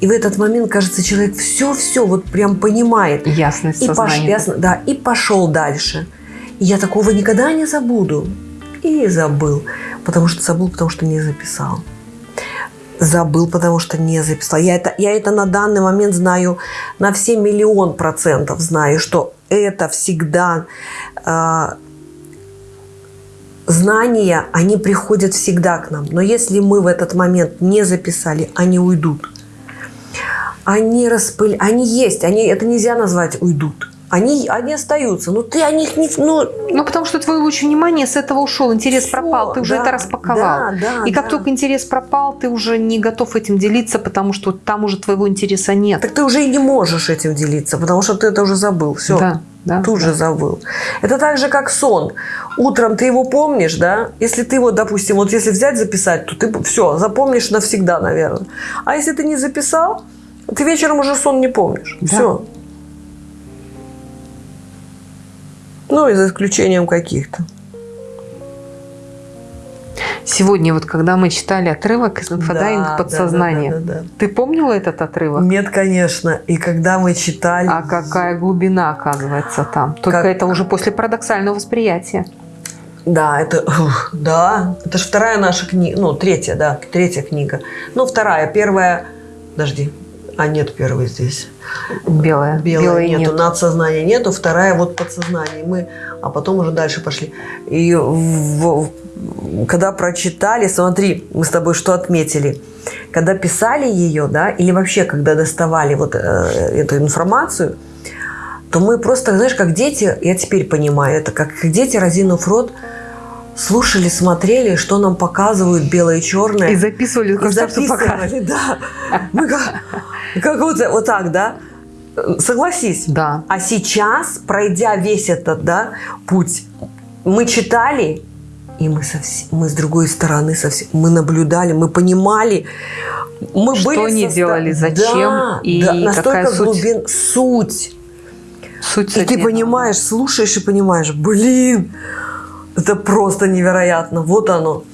И в этот момент, кажется, человек все-все вот прям понимает. Ясность и пош, ясно, Да, и пошел дальше. И я такого никогда не забуду. И забыл. Потому что забыл, потому что не записал. Забыл, потому что не записал. Я это, я это на данный момент знаю на все миллион процентов знаю, что это всегда э, знания, они приходят всегда к нам. Но если мы в этот момент не записали, они уйдут. Они распыль, они есть, они, это нельзя назвать уйдут. Они, они остаются, но ты о них не... Ну, ну, потому что твой луч внимания с этого ушел, интерес Все, пропал, ты уже да, это распаковал. Да, да, и как да. только интерес пропал, ты уже не готов этим делиться, потому что там уже твоего интереса нет. Так ты уже и не можешь этим делиться, потому что ты это уже забыл. Все. Да да? Тут же забыл. Это так же, как сон. Утром ты его помнишь, да? Если ты его, допустим, вот если взять, записать, то ты все, запомнишь навсегда, наверное. А если ты не записал, ты вечером уже сон не помнишь. Да. Все. Ну, и за исключением каких-то. Сегодня вот когда мы читали отрывок из инфодайвинг да, подсознания, да, да, да, да. ты помнила этот отрывок? Нет, конечно. И когда мы читали... А какая глубина оказывается там? Только как... это уже после парадоксального восприятия. Да, это, да, это же вторая наша книга, ну, третья, да, третья книга. Ну, вторая, первая, подожди, а нет первой здесь. Белая. Белая Белой нету, нет. надсознания нету, вторая вот подсознание. Мы, а потом уже дальше пошли. И в, когда прочитали, смотри, мы с тобой что отметили. Когда писали ее, да, или вообще, когда доставали вот э, эту информацию, то мы просто, знаешь, как дети, я теперь понимаю это, как дети, разинув рот, слушали, смотрели, что нам показывают белое и черное. И записывали, и записывали, да. Мы как, как вот, вот так, да. Согласись. Да. А сейчас, пройдя весь этот да, путь, мы читали, и мы, совсем, мы с другой стороны совсем, мы наблюдали, мы понимали, мы что были они состав... делали, зачем да, и да, настолько какая глубин... суть. Суть и ты понимаешь, слушаешь и понимаешь, блин, это просто невероятно. Вот оно.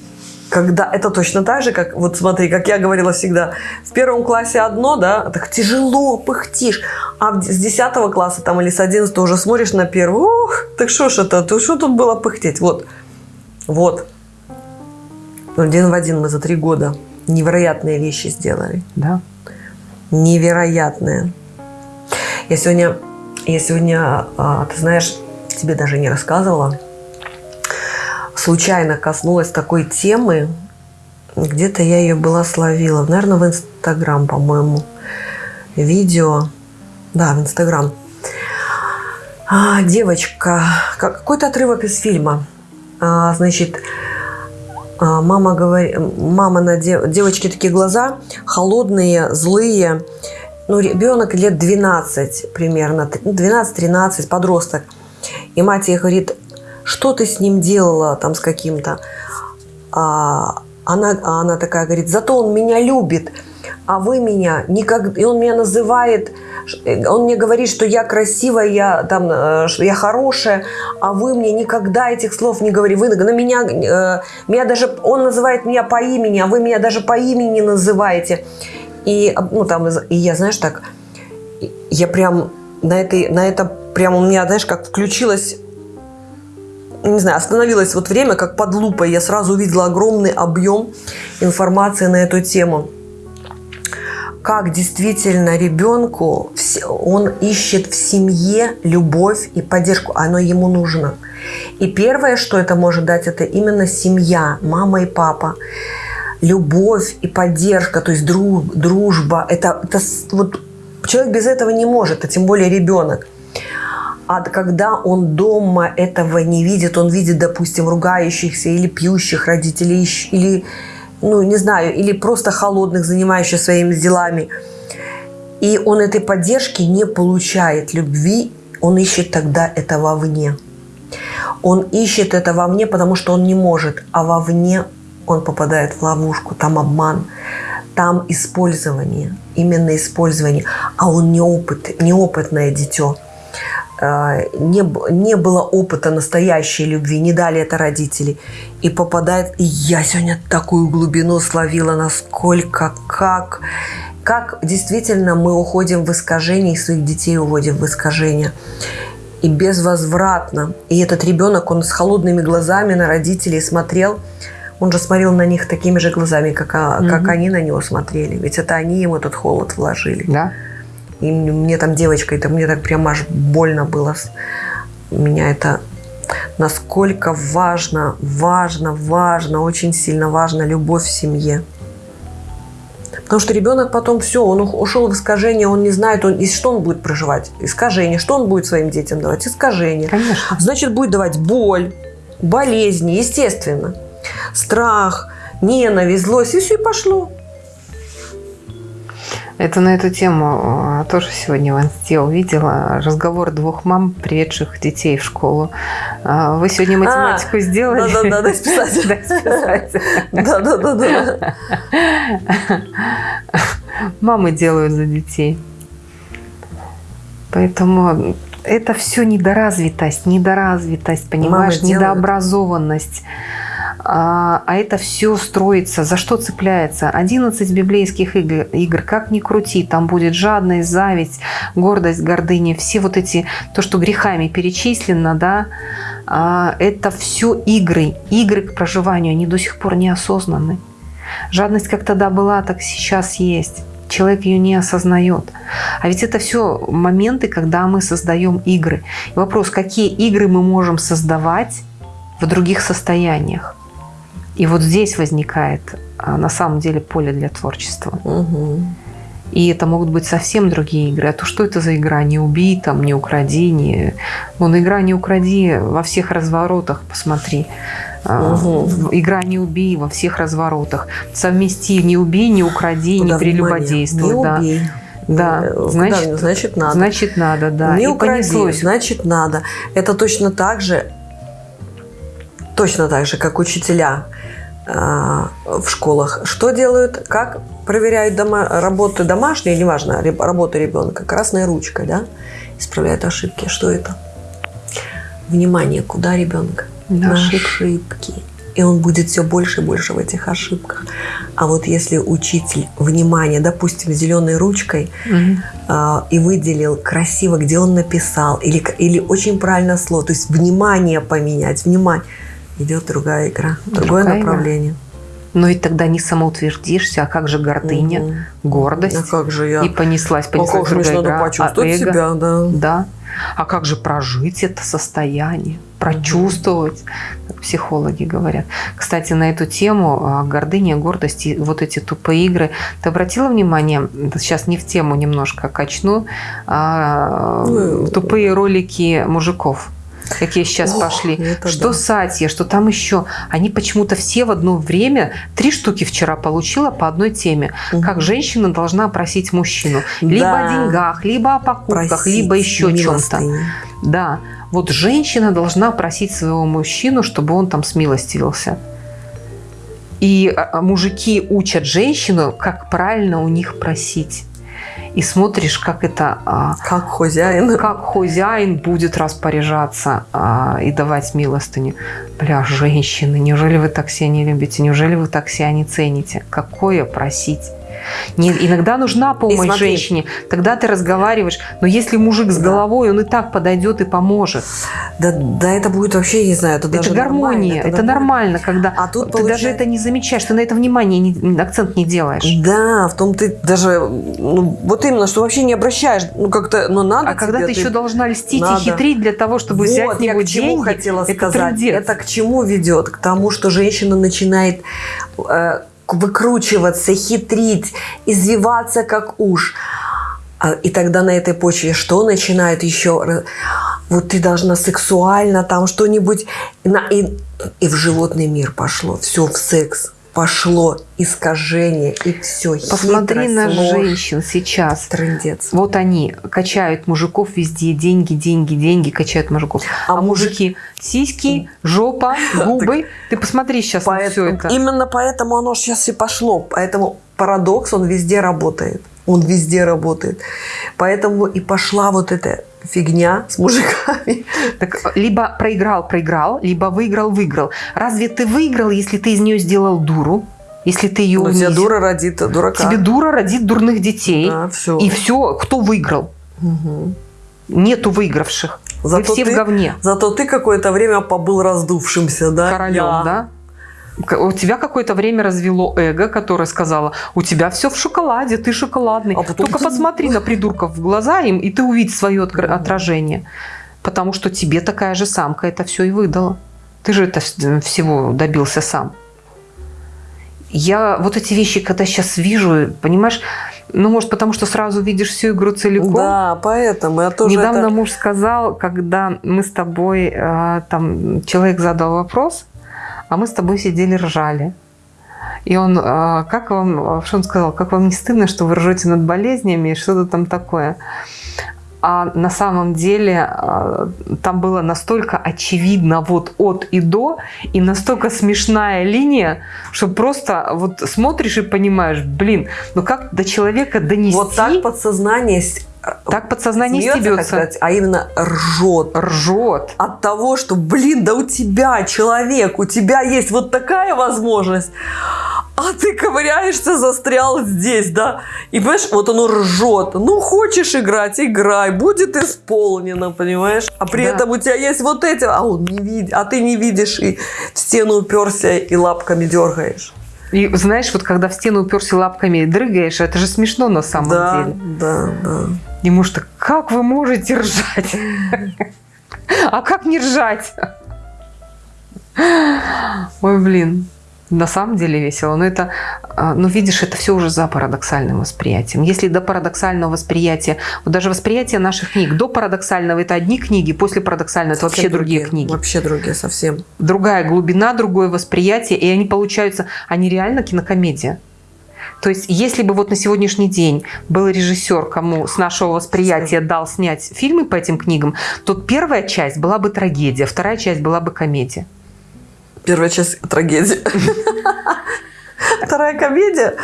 Когда это точно так же, как, вот смотри, как я говорила всегда, в первом классе одно, да, так тяжело, пыхтишь, а с 10 класса там или с 11 уже смотришь на первый, ух, так что ж это, ты что тут было пыхтеть? Вот, вот. Один в один мы за три года невероятные вещи сделали. Да. Невероятные. Я сегодня, я сегодня, а, ты знаешь, тебе даже не рассказывала, случайно коснулась такой темы, где-то я ее была словила, наверное, в Инстаграм, по-моему, видео, да, в Инстаграм. А, девочка, какой-то отрывок из фильма, а, значит, а, мама говорит, мама на дев, девочки такие глаза холодные, злые, ну, ребенок лет 12 примерно, 12-13, подросток. И мать ей говорит, что ты с ним делала там с каким-то? А она, а она такая говорит, зато он меня любит, а вы меня никак... И он меня называет, он мне говорит, что я красивая, я, там, э, я хорошая, а вы мне никогда этих слов не говорите. Вы на меня, э, меня даже, он называет меня по имени, а вы меня даже по имени называете. И, ну, там, и я, знаешь, так, я прям на, этой, на это прям у меня, знаешь, как включилась не знаю, остановилось вот время, как под лупой. Я сразу увидела огромный объем информации на эту тему. Как действительно ребенку, он ищет в семье любовь и поддержку, оно ему нужно. И первое, что это может дать, это именно семья, мама и папа. Любовь и поддержка, то есть друг, дружба. Это, это вот человек без этого не может, а тем более ребенок. А когда он дома этого не видит, он видит, допустим, ругающихся или пьющих родителей, или, ну, не знаю, или просто холодных, занимающихся своими делами, и он этой поддержки не получает, любви, он ищет тогда это вовне. Он ищет это вовне, потому что он не может, а вовне он попадает в ловушку, там обман, там использование, именно использование, а он неопыт, неопытное дитё. А, не, не было опыта настоящей любви, не дали это родители. И попадает... И я сегодня такую глубину словила, насколько, как... Как действительно мы уходим в искажение, и своих детей уводим в искажение. И безвозвратно. И этот ребенок, он с холодными глазами на родителей смотрел, он же смотрел на них такими же глазами, как, угу. как они на него смотрели. Ведь это они ему этот холод вложили. Да. И мне там девочка, это мне так прям аж больно было. Меня это насколько важно, важно, важно, очень сильно важно любовь в семье. Потому что ребенок потом все, он ушел в искажение, он не знает, он, и что он будет проживать? Искажение. Что он будет своим детям давать? Искажение. Конечно. Значит, будет давать боль, болезни, естественно. Страх, ненависть, злость. И все, и пошло. Это на эту тему а, тоже сегодня в инсте увидела разговор двух мам, приведших детей в школу. А, вы сегодня математику а, сделали? Да-да-да, дай списать. [LAUGHS] Дай списать. Да-да-да. Мамы делают за детей. Поэтому это все недоразвитость, недоразвитость, понимаешь, недообразованность. А, а это все строится, за что цепляется? 11 библейских игр, игр, как ни крути, там будет жадность, зависть, гордость, гордыня, все вот эти, то, что грехами перечислено, да, а, это все игры, игры к проживанию, они до сих пор не осознаны. Жадность как тогда была, так сейчас есть. Человек ее не осознает. А ведь это все моменты, когда мы создаем игры. И вопрос, какие игры мы можем создавать в других состояниях. И вот здесь возникает а, на самом деле поле для творчества. Угу. И это могут быть совсем другие игры. А то что это за игра? Не убей, там, не укради, не... Вон, игра «Не укради» во всех разворотах, посмотри. Угу. Игра «Не убей» во всех разворотах. Совмести «Не убей», «Не укради», Куда «Не прелюбодействуй». Не да. убей. Да, значит, значит надо. Значит надо, да. Не укради, значит надо. Это точно так же, точно так же, как учителя а, в школах что делают? Как проверяют дома, работы домашние, неважно, работу ребенка, красной ручкой, да? Исправляют ошибки. Что это? Внимание, куда ребенка? На На ошибки. И он будет все больше и больше в этих ошибках. А вот если учитель внимание, допустим, зеленой ручкой Мгм. а, и выделил красиво, где он написал, или, или очень правильно слово, то есть внимание поменять, внимание, идет другая игра, другое Другая игра. направление. Но ведь тогда не самоутвердишься, а как же гордыня, Мгм. гордость? А как же я? И понеслась, А понеслась как же мне другая надо игра, почувствовать а эго? себя, да. Да. А как же прожить это состояние, прочувствовать, как психологи говорят. Кстати, на эту тему а, гордыня, гордость и вот эти тупые игры. Ты обратила внимание, сейчас не в тему немножко качну, а, Ну, тупые ролики мужиков? Какие сейчас Ох, пошли. Что да. Сатья, что там еще. Они почему-то все в одно время, три штуки вчера получила по одной теме. Как Мгм. женщина должна просить мужчину. Либо Да. о деньгах, либо о покупках, Просить либо еще чем-то. Да, вот женщина должна просить своего мужчину, чтобы он там смилостивился. И а, мужики учат женщину, как правильно у них просить. И смотришь, как это, а, Как хозяин. как хозяин будет распоряжаться а, и давать милостыню. Бля, женщины, неужели вы так себя не любите? Неужели вы так себя не цените? Какое просить? Не, иногда нужна помощь смотри. женщине, тогда ты разговариваешь. Но если мужик с головой, он и так подойдет и поможет. Да, да это будет вообще, не знаю, это, Это, даже гармония, нормально, это, нормально, когда А тут ты даже получается- это не замечаешь, ты на это внимание, не- акцент не делаешь. Да, в том ты даже, ну, вот именно, что вообще не обращаешь, ну как-то, ну надо А когда тебе, ты еще должна льстить Надо. и хитрить для того, чтобы взять вот, него я к чему деньги, хотела это сказать. трындец. Это к чему ведет? К тому, что женщина начинает э, выкручиваться, хитрить, извиваться как уж. А, И тогда на этой почве что начинает еще? Вот ты должна сексуально там что-нибудь... И, и в животный мир пошло. Все в секс. Пошло искажение. И все. Посмотри на женщин сейчас. Трындец. Вот они качают мужиков везде, деньги, деньги, деньги, качают мужиков. А А, мужики сиськи, жопа, [LAUGHS] губы. Ты посмотри сейчас на все это. Именно поэтому оно сейчас и пошло. Поэтому парадокс, он везде работает. Он везде работает. Поэтому и пошла вот эта фигня с мужиками. [LAUGHS] Так, либо проиграл, проиграл, либо выиграл, выиграл. Разве ты выиграл, если ты из нее сделал дуру? Если ты ее тебя унизил? дура родит дурака. Тебе дура родит дурных детей. Да, все. И все, кто выиграл? Нету выигравших. Вы Зато все ты- в говне. Зато ты какое-то время побыл раздувшимся, да? королем, Я. да? У тебя какое-то время развело эго, которое сказала, у тебя все в шоколаде, ты шоколадный. А потом Только ты- посмотри на придурков в глаза им, и ты увидишь свое отражение. Потому что тебе такая же самка это все и выдала. Ты же это вс- всего добился сам. Я вот эти вещи, когда сейчас вижу, понимаешь, ну, может, потому что сразу видишь всю игру целиком. Да, поэтому я тоже Недавно это- муж сказал, когда мы с тобой, э, там, человек задал вопрос, а мы с тобой сидели, ржали. И он, э, как вам, что он сказал, как вам не стыдно, что вы ржете над болезнями и что-то там такое. А на самом деле э, там было настолько очевидно вот от и до, и настолько смешная линия, что просто вот смотришь и понимаешь, блин, ну как до человека донести, Вот так подсознание так подсознание смеется, стебется. сказать, а именно ржет. ржет. от того, что, блин, да у тебя, человек, у тебя есть вот такая возможность, а ты ковыряешься, застрял здесь, да? И, понимаешь, вот оно ржет. Ну, хочешь играть, играй, будет исполнено, понимаешь? А при Да. этом у тебя есть вот эти, а он не видит, а ты не видишь и в стену уперся и лапками дергаешь. И знаешь, вот когда в стену уперся лапками и дрыгаешь, это же смешно на самом да, деле. да, да. И муж так, как вы можете ржать? А как не ржать? Ой, блин. На самом деле весело. Но это, а, ну видишь, это все уже за парадоксальным восприятием. Если до парадоксального восприятия, вот даже восприятие наших книг, до парадоксального это одни книги, после парадоксального это вообще Совсем другие книги. Вообще другие совсем. другая глубина, другое восприятие, и они получаются, они реально кинокомедия. То есть, если бы вот на сегодняшний день был режиссер, кому с нашего восприятия дал снять фильмы по этим книгам, то первая часть была бы трагедия, вторая часть была бы комедия. Первая часть трагедии. [LAUGHS] Вторая комедия.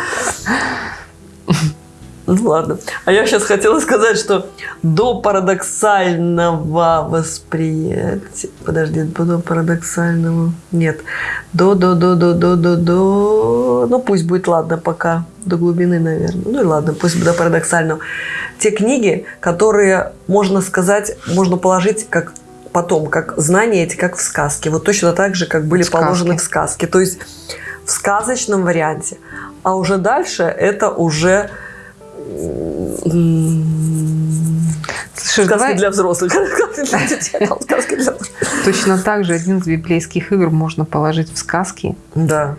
Ну ладно. А я сейчас хотела сказать, что до парадоксального восприятия... Подожди, до парадоксального... Нет. До, до, до, до, до, до, до... Ну пусть будет, ладно, пока. До глубины, наверное. Ну и ладно, пусть до парадоксального. Те книги, которые, можно сказать, можно положить как потом, как знания эти, как в сказке. Вот точно так же, как были Сказки. положены в сказке. То есть в сказочном варианте. А уже дальше это уже сказки давай для взрослых. [LAUGHS] Сказки для точно так же один из библейских игр можно положить в сказки Да.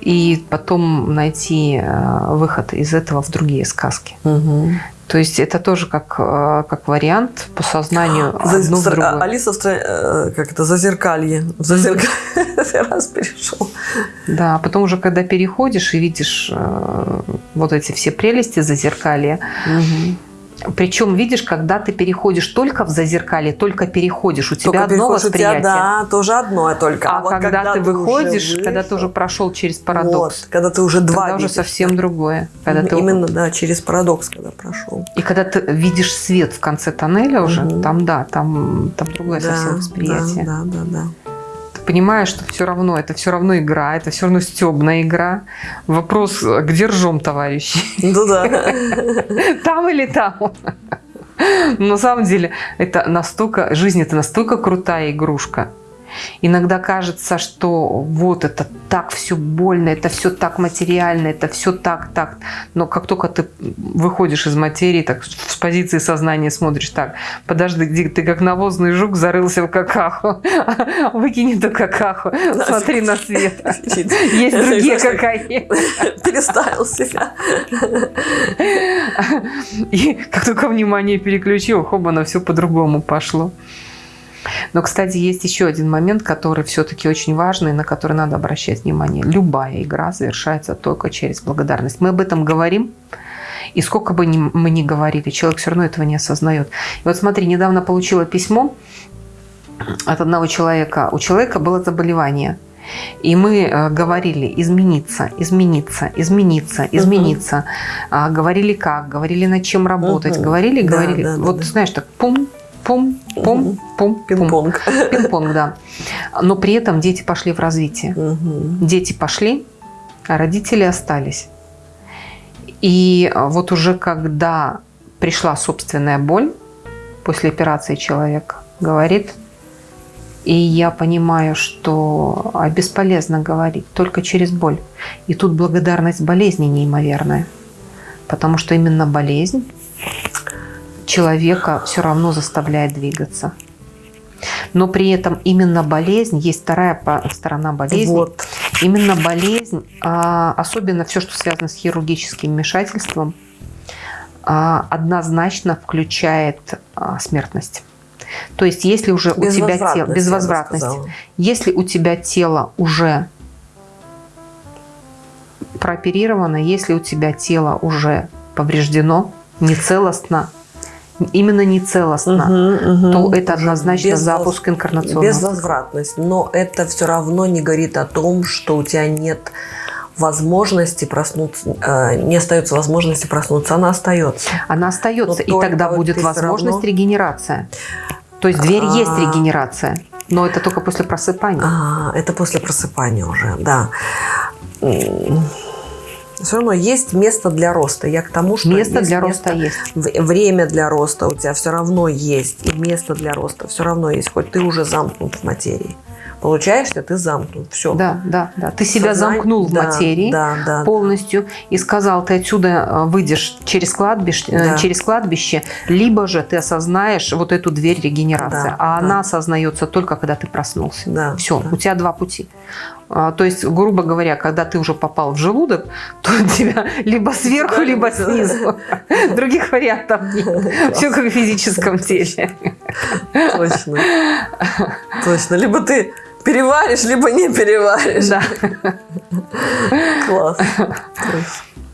и потом найти э, выход из этого в другие сказки. Мгм. То есть это тоже как, э, как вариант по сознанию [GASPS] За- одно в другое. Алиса в стра- э, как это, зазеркалье. В зазеркалье [LAUGHS] раз перешел. Да, а потом уже когда переходишь и видишь э, вот эти все прелести зазеркалья, причем видишь, когда ты переходишь только в зазеркалье, только переходишь, у тебя Только одно у тебя, восприятие. да, тоже одно только. А, вот когда, ты уже выходишь, когда ты вышел, уже прошел через парадокс, вот, когда ты уже два тогда уже совсем другое. Когда ты Именно, да, через парадокс, когда прошел. И когда ты видишь свет в конце тоннеля уже, Мгм. там да, там, там другое совсем восприятие. Да, да, да, Ты понимаешь, что все равно, это все равно игра, это все равно стебная игра. Вопрос, где ржем, товарищи? Ну да. [LAUGHS] Там или там? [LAUGHS] На самом деле, это настолько, жизнь это настолько крутая игрушка. Иногда кажется, что вот это так все больно, это все так материально, это все так, так. Но как только ты выходишь из материи, так с позиции сознания смотришь так, подожди, ты как навозный жук зарылся в какаху, [LAUGHS] выкинь эту какаху, смотри на свет. [LAUGHS] Есть другие какахи. [LAUGHS] Переставил себя. И как только внимание переключил, хоп, оно все по-другому пошло. Но, кстати, есть еще один момент, который все-таки очень важный, на который надо обращать внимание. Любая игра завершается только через благодарность. Мы об этом говорим, и сколько бы ни- мы ни говорили, человек все равно этого не осознает. И вот смотри, недавно получила письмо от одного человека. У человека было заболевание. И мы э, говорили измениться, измениться, измениться, измениться. А, говорили как, говорили над чем работать, Мгм. говорили, Да, говорили. да, да, вот да. знаешь, так пум, пум, пум, пум. Пинг-понг. Пинг-понг, да. Но при этом дети пошли в развитие. Мгм. Дети пошли, а родители остались. И вот уже когда пришла собственная боль, после операции человек говорит, и я понимаю, что а, бесполезно говорить, только через боль. И тут благодарность болезни неимоверная. Потому что именно болезнь человека все равно заставляет двигаться. Но при этом именно болезнь, есть вторая сторона болезни, Вот. Именно болезнь, а, особенно все, что связано с хирургическим вмешательством, а, однозначно включает а, смертность. То есть, если уже у тебя тело Безвозвратность, если у тебя тело уже прооперировано, если у тебя тело уже повреждено, нецелостно, именно нецелостно, Мгм, мгм. то это однозначно безвоз- запуск инкарнационного Безвозвратность. Но это все равно не говорит о том, что у тебя нет возможности проснуться, э, не остается возможности проснуться, она остается. Она остается, Но и тогда будет возможность равно- регенерация. То есть дверь есть А. регенерация, но это только после просыпания. А, это после просыпания уже, да. Все равно есть место для роста. Я к тому, что Место для роста есть. время для роста у тебя все равно есть, и место для роста все равно есть, хоть ты уже замкнут в материи. Получаешься, ты замкнут. Все. Да, да, да. Ты себя замкнул в материи Да, да. полностью и сказал, ты отсюда э, выйдешь через кладбище, э, Да. через кладбище, либо же ты осознаешь вот эту дверь регенерации, Да, а да. она осознается только когда ты проснулся. Да, Все, да. у тебя два пути. А, То есть, грубо говоря, когда ты уже попал в желудок, [LAUGHS] то у тебя либо сверху, либо снизу. [LAUGHS] Других вариантов нет. Все как в физическом теле. Точно. [LAUGHS] Точно. Либо ты переваришь, либо не переваришь. Да. Класс.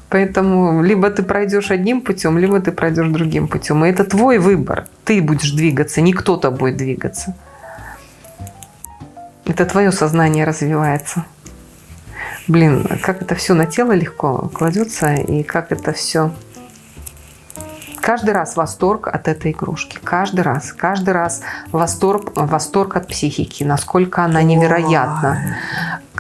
Поэтому либо ты пройдешь одним путем, либо ты пройдешь другим путем. И это твой выбор. Ты будешь двигаться, не кто-то будет двигаться. Это твое сознание развивается. Блин, как это все на тело легко кладется, и как это все Каждый раз восторг от этой игрушки. Каждый раз. Каждый раз восторг, восторг от психики. Насколько она невероятна.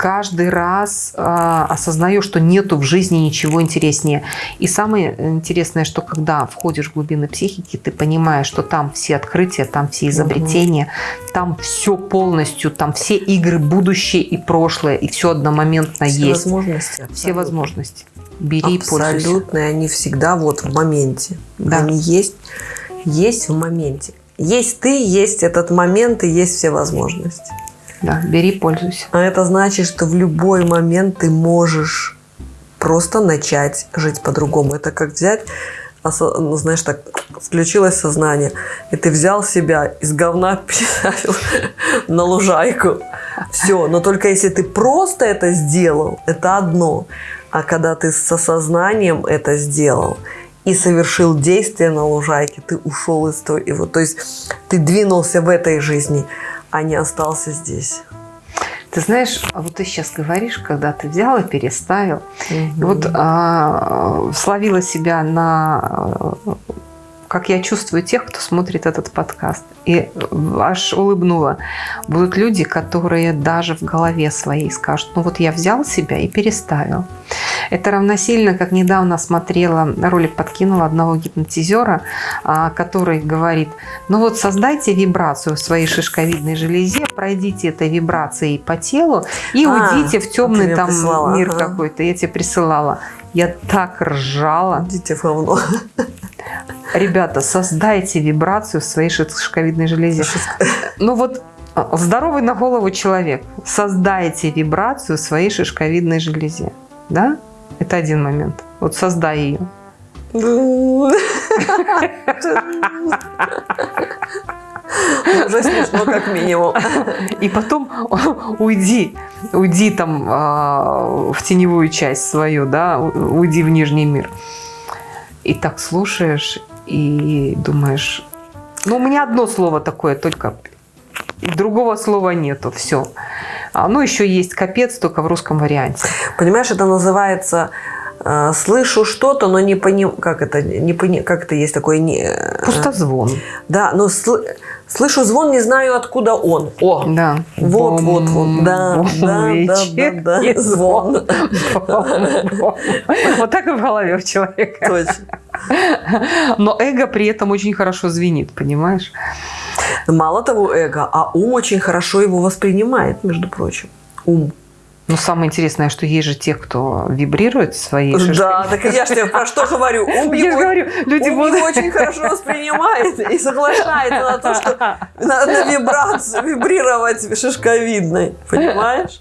Каждый раз э, осознаю, что нету в жизни ничего интереснее. И самое интересное, что когда входишь в глубины психики, ты понимаешь, что там все открытия, там все изобретения, угу. там все полностью, там все игры будущее и прошлое, и все одномоментно все есть. Возможности, все возможности бери Абсолютно, и пользуйся. они всегда вот в моменте. Да. Они есть, есть в моменте. Есть ты, есть этот момент и есть все возможности. Да, бери, пользуйся. А это значит, что в любой момент ты можешь просто начать жить по-другому. Это как взять, ну, знаешь, так включилось сознание, и ты взял себя из говна [LAUGHS] на лужайку. Все, но только если ты просто это сделал, это одно. А когда ты с осознанием это сделал и совершил действие на лужайке, ты ушел из той... Вот, то есть ты двинулся в этой жизни, а не остался здесь. Ты знаешь, а вот ты сейчас говоришь, когда ты взял и переставил. Угу. Вот а, словила себя на как я чувствую тех, кто смотрит этот подкаст. И аж улыбнула. Будут люди, которые даже в голове своей скажут, ну вот я взял себя и переставил. Это равносильно, как недавно смотрела, ролик подкинула одного гипнотизера, а, который говорит, ну вот создайте вибрацию в своей шишковидной железе, пройдите этой вибрацией по телу и а, уйдите в темный там мир ага. какой-то. Я тебе присылала. Я так ржала. Идите в говно. Ребята, создайте вибрацию в своей шишковидной железе. Ну вот а, здоровый на голову человек, создайте вибрацию в своей шишковидной железе. Да? Это один момент. Вот создай ее. [LAUGHS] Уже смешно, как минимум. И потом уйди, уйди там а, в теневую часть свою, да, уйди в нижний мир. И так слушаешь и думаешь, ну, у меня одно слово такое, только другого слова нету, все. Оно еще есть капец, только в русском варианте. Понимаешь, это называется э, слышу что-то, но не понимаю, как это, не пони, как это есть такое не. Э, Пустозвон. Да, но сл, слышу звон, не знаю откуда он. О, да. Вот, бом, вот, вот, да, бом, да, да, да, да, звон. Вот так и в голове у человека. Точно. Но эго при этом очень хорошо звенит, понимаешь? Мало того эго, а ум очень хорошо его воспринимает, между прочим. Ум. Ну, самое интересное, что есть же те, кто вибрирует своей шишкой. Да, так я же тебе про что говорю. Ум [LAUGHS] я его, говорю, люди ум будут... его очень хорошо воспринимает и соглашается на то, что на, на вибрацию, вибрировать шишковидной. Понимаешь?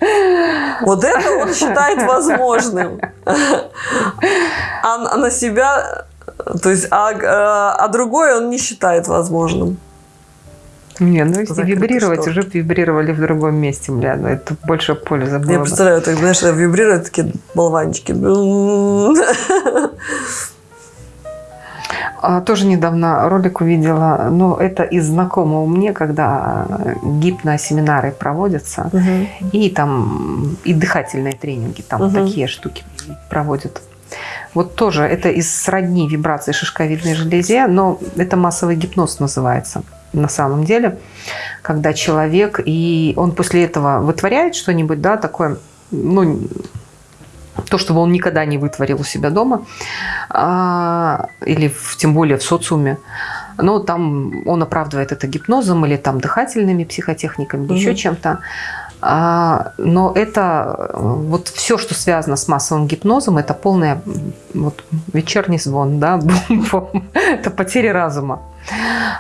Вот это он считает возможным. А на себя, то есть, а, а, а другое он не считает возможным. Не, ну если вибрировать, уже вибрировали в другом месте, бля, ну это больше пользы было Я представляю, так, знаешь, вибрируют такие болванчики. А, тоже недавно ролик увидела, но это из знакомого мне, когда гипносеминары проводятся, угу. и там и дыхательные тренинги, там угу. такие штуки проводят. Вот тоже это из сродни вибрации шишковидной железе, но это массовый гипноз называется на самом деле, когда человек, и он после этого вытворяет что-нибудь, да, такое, ну, то, чтобы он никогда не вытворил у себя дома, а, или в, тем более в социуме, но там он оправдывает это гипнозом или там дыхательными психотехниками, угу. еще чем-то. А, но это вот все, что связано с массовым гипнозом, это полный вот, вечерний звон, да, [LAUGHS] это потеря разума.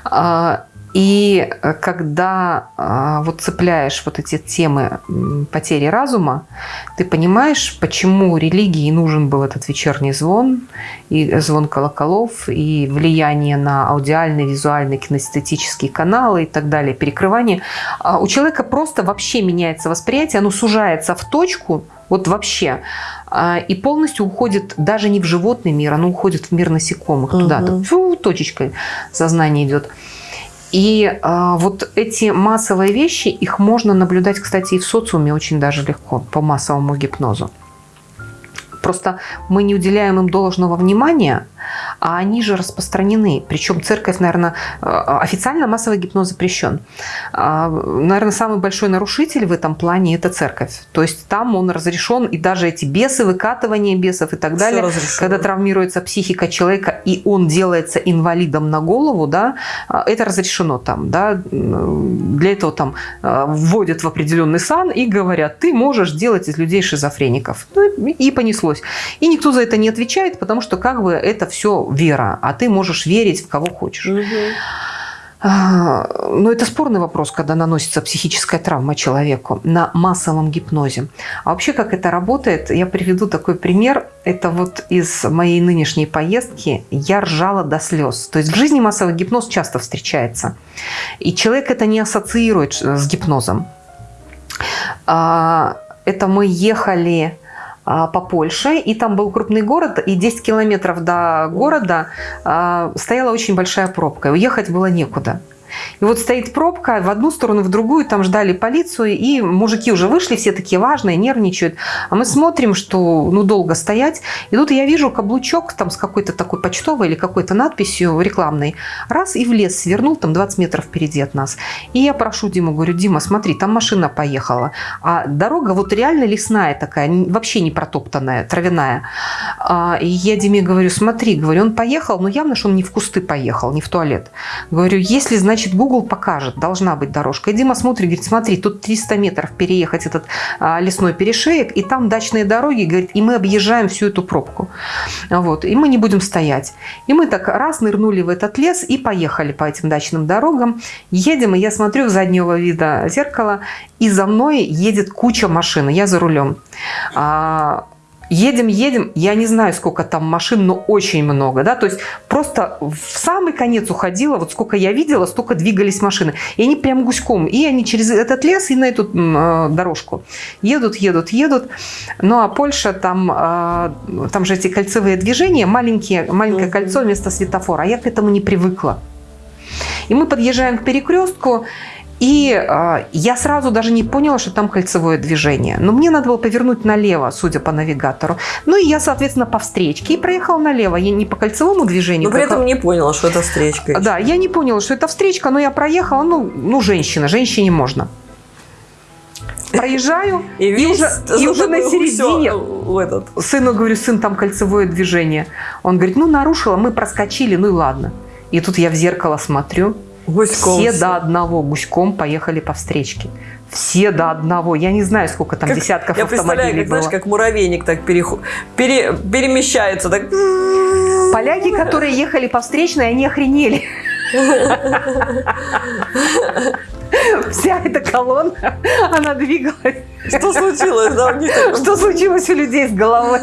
А, и э, когда а, вот цепляешь вот эти темы потери разума, ты понимаешь, почему религии нужен был этот вечерний звон, и звон колоколов, и влияние на аудиальные, визуальные, кинестетические каналы и так далее, перекрывание. А у человека просто вообще меняется восприятие, оно сужается в точку, вот вообще. А, и полностью уходит даже не в животный мир, оно уходит в мир насекомых. Угу. Туда-то, фу, точечкой сознание идет. И э, вот эти массовые вещи, их можно наблюдать, кстати, и в социуме очень даже легко по массовому гипнозу. Просто мы не уделяем им должного внимания, а они же распространены. Причем церковь, наверное, э, официально массовый гипноз запрещен. А, наверное, самый большой нарушитель в этом плане – это церковь. То есть там он разрешен, и даже эти бесы, выкатывание бесов и так далее, когда травмируется психика человека, и он делается инвалидом на голову, да, а, это разрешено там. Да, для этого там э, вводят в определенный сан и говорят, ты можешь делать из людей шизофреников. Ну, и понеслось. И никто за это не отвечает, потому что как бы это все вера, а ты можешь верить в кого хочешь. Угу. Но это спорный вопрос, когда наносится психическая травма человеку на массовом гипнозе. А вообще, как это работает, я приведу такой пример. Это вот из моей нынешней поездки я ржала до слез. То есть в жизни массовый гипноз часто встречается. И человек это не ассоциирует с гипнозом. А, это мы ехали а, по Польше, и там был крупный город, и 10 километров до города а, стояла очень большая пробка, и уехать было некуда. И вот стоит пробка в одну сторону, в другую, там ждали полицию, и мужики уже вышли, все такие важные, нервничают. А мы смотрим, что ну долго стоять. И тут я вижу каблучок там с какой-то такой почтовой или какой-то надписью рекламной. Раз и в лес свернул, там 20 метров впереди от нас. И я прошу Диму, говорю, Дима, смотри, там машина поехала. А дорога вот реально лесная такая, вообще не протоптанная, травяная. А, и я Диме говорю, смотри, говорю, он поехал, но явно, что он не в кусты поехал, не в туалет. Говорю, если, значит, значит, Google покажет, должна быть дорожка. И Дима смотрит, говорит, смотри, тут 300 метров переехать этот а, лесной перешеек, и там дачные дороги, говорит, и мы объезжаем всю эту пробку. Вот, и мы не будем стоять. И мы так раз нырнули в этот лес и поехали по этим дачным дорогам. Едем, и я смотрю в заднего вида зеркало, и за мной едет куча машин, я за рулем. А, Едем, едем, я не знаю, сколько там машин, но очень много, да, то есть просто в самый конец уходила, вот сколько я видела, столько двигались машины, и они прям гуськом, и они через этот лес и на эту э, дорожку едут, едут, едут, ну а Польша, там, э, там же эти кольцевые движения, маленькие, маленькое кольцо вместо светофора, а я к этому не привыкла. И мы подъезжаем к перекрестку, и э, я сразу даже не поняла, что там кольцевое движение. Но мне надо было повернуть налево, судя по навигатору. Ну и я, соответственно, по встречке и проехала налево. Я не по кольцевому движению. Но при этом не поняла, что это встречка. Да, я не поняла, что это встречка, но я проехала. Ну, ну женщина, женщине можно. Проезжаю, [LAUGHS] и, и уже, и уже на середине этот. сыну говорю, сын, там кольцевое движение. Он говорит, ну нарушила, мы проскочили, ну и ладно. И тут я в зеркало смотрю, Гуськом все, все до одного гуськом поехали по встречке. Все до одного. Я не знаю, сколько там как, десятков я автомобилей как, было. знаешь, как муравейник так переход, пере, перемещается. Так. Поляки, которые ехали по встречной, они охренели. [LAUGHS] Вся эта колонна, она двигалась. Что случилось? Да, у них Что случилось у людей с головой?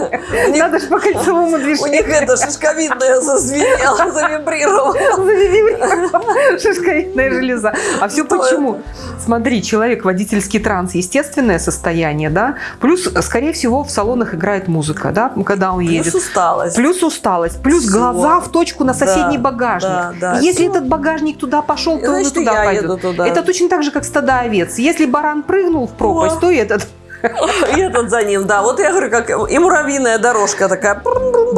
Надо же по кольцевому движению. У них это [LAUGHS] шишковидная зазвенела, завибрировала. Завибрировала. Шишковидная железа. А все почему? Смотри, человек, водительский транс, естественное состояние, да? Плюс, скорее всего, в салонах играет музыка, да, когда он едет. Плюс усталость. Плюс усталость. Плюс все. глаза в точку на соседний да, багажник. Да, да, Если все. этот багажник туда пошел, то Значит, он туда пойдет. Туда. Это точно так же, как стада овец. Если баран прыгнул в пропасть, О. то и этот. И этот за ним, да. Вот я говорю, как и муравьиная дорожка такая.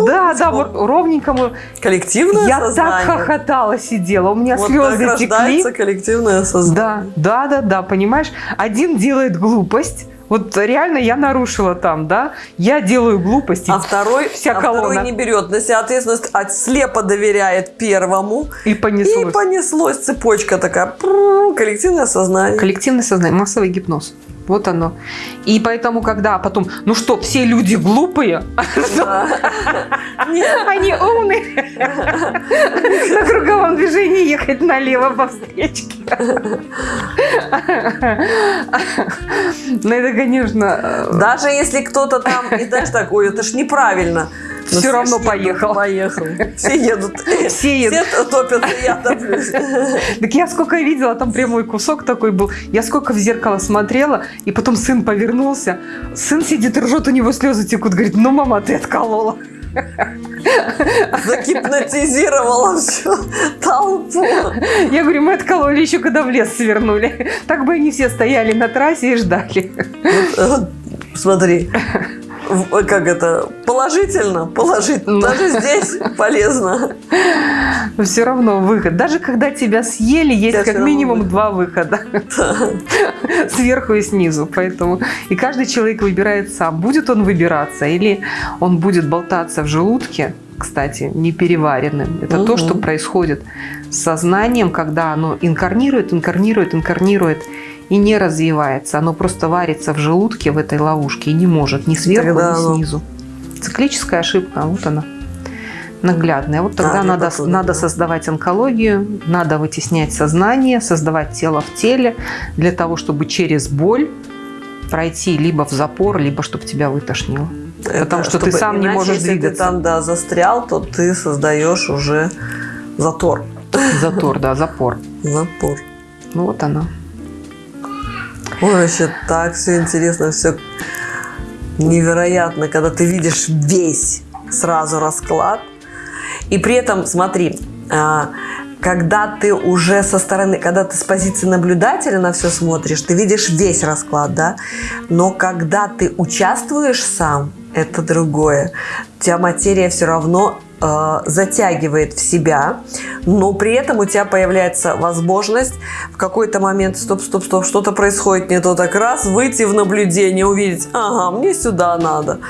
Да, да, вот ровненькому. Коллективное я сознание. Я так хохотала, сидела, у меня вот слезы так текли. коллективное сознание. Да, да, да, да, понимаешь? Один делает глупость, вот реально я нарушила там, да, я делаю глупости. А второй, вся а колонна. второй не берет на себя ответственность, а слепо доверяет первому. И понеслось. И понеслось цепочка такая, коллективное сознание. Коллективное сознание, массовый гипноз. Вот оно. И поэтому, когда потом, ну что, все люди глупые, [LAUGHS] они умные, на круговом движении ехать налево по встречке. [LAUGHS] Ну это, конечно... Э, Даже если кто-то там, и знаешь, [LAUGHS] так, ой, это ж неправильно. Но все равно поехал. Поехал. Все едут. Все едут. Все топятся, я топлюсь. Так я сколько видела, там прямой кусок такой был. Я сколько в зеркало смотрела, и потом сын повернулся. Сын сидит ржет, у него слезы текут. Говорит, ну, мама, ты отколола. Загипнотизировала всю толпу. Я говорю, мы откололи еще, когда в лес свернули. Так бы они все стояли на трассе и ждали. Вот, вот, смотри, как это, положительно, положительно. Ну. Даже здесь полезно. Все равно выход. Даже когда тебя съели, есть Тебя как минимум выход. два выхода. Сверху и снизу. Поэтому и каждый человек выбирает сам, будет он выбираться или он будет болтаться в желудке, кстати, непереваренным. Это то, что происходит с сознанием, когда оно инкарнирует, инкарнирует, инкарнирует и не развивается. Оно просто варится в желудке в этой ловушке и не может ни сверху, Тогда ни оно- снизу. Циклическая ошибка, вот она наглядная. Вот тогда Да, для надо, похода, надо да. создавать онкологию, надо вытеснять сознание, создавать тело в теле для того, чтобы через боль пройти либо в запор, либо чтобы тебя вытошнило. Потому что ты сам не иначе, можешь если двигаться. ты там, да, застрял, то ты создаешь уже затор. Затор, да, запор. Запор. Ну вот она. Ой, вообще так все интересно, все невероятно, когда ты видишь весь сразу расклад. И при этом, смотри, а, когда ты уже со стороны, когда ты с позиции наблюдателя на все смотришь, ты видишь весь расклад, да? Но когда ты участвуешь сам, это другое. У тебя материя все равно э, затягивает в себя, но при этом у тебя появляется возможность в какой-то момент, стоп, стоп, стоп, что-то происходит не то, так раз, выйти в наблюдение, увидеть, ага, мне сюда надо,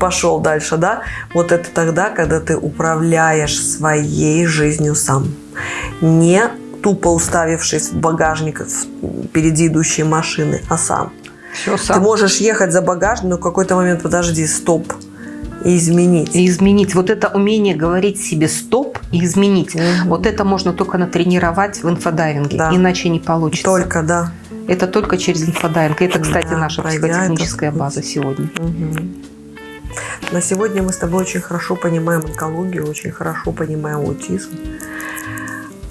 пошел дальше, да? Вот это тогда, когда ты управляешь своей жизнью сам, не тупо уставившись в багажник впереди идущей машины, а сам. Все Ты сам. можешь ехать за багажник, но в какой-то момент, подожди, стоп, и изменить. И изменить. Вот это умение говорить себе стоп и изменить. Мгм. Вот это можно только натренировать в инфодайвинге. Да. Иначе не получится. Только, да. Это только через инфодайвинг. Это, кстати, Да, наша психотехническая путь. база сегодня. Мгм. На сегодня мы с тобой очень хорошо понимаем онкологию, очень хорошо понимаем аутизм.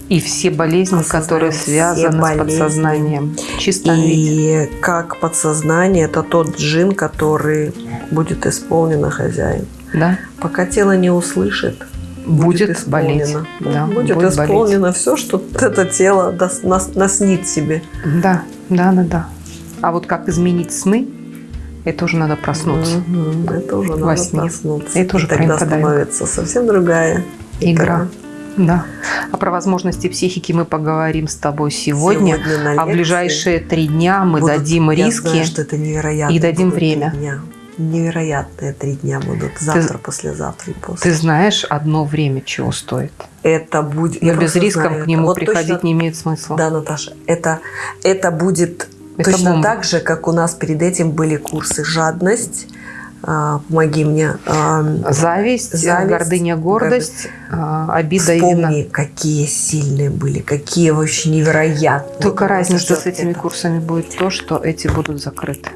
И все болезни, Осознаем которые связаны с болезни. подсознанием. В чистом виде. И как подсознание – это тот джин, который будет исполнен хозяин. Да? Пока тело не услышит, Будет, болеть. исполнено. Да, будет, болеть. исполнено все, что это тело дас- нас- наснит себе. Да, да, да, да. А вот как изменить сны, это уже надо проснуться. Мгм. Это уже Во надо сне. проснуться. Это уже И тогда становится совсем другая Игра. Да. А про возможности психики мы поговорим с тобой сегодня. на а в ближайшие три дня мы будут- дадим я риски. знаю, что это невероятно. и дадим время. дня. Невероятные три дня будут. Завтра, послезавтра и после. Ты знаешь одно время, чего стоит. Это будет... Но я без знаю к нему. Вот приходить точно- не имеет смысла. Да, Наташа, это, это будет Это точно бомба. так же, как у нас перед этим были курсы «Жадность», «Помоги мне», а, Зависть, Зависть, гордыня, гордость, а, обида и вина. Вспомни, какие сильные были, какие вообще невероятные. Только Вот разница с этими это. курсами будет то, что эти будут закрыты.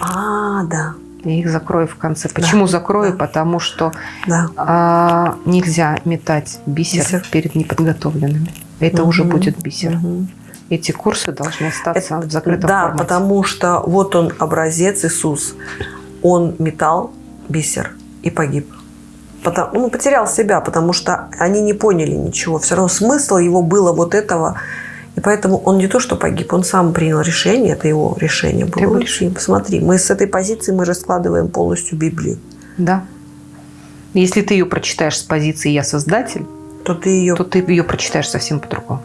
А, да, Я их закрою в конце. Почему закрою? да. Потому что да. а, нельзя метать бисер, Бисер. перед неподготовленными. Это уже Мгм. будет бисер. Мгм. Эти курсы должны остаться Это- в закрытом да, формате. потому что вот он образец Иисус. Он метал бисер и погиб. Потому, ну, потерял себя, потому что они не поняли ничего. Все равно смысл его было вот этого. И поэтому он не то, что погиб, он сам принял решение, это его решение было. его решение. Посмотри, мы с этой позиции мы раскладываем полностью Библию. Да. Если ты ее прочитаешь с позиции «я создатель», То ты ее то ты ее прочитаешь совсем по-другому.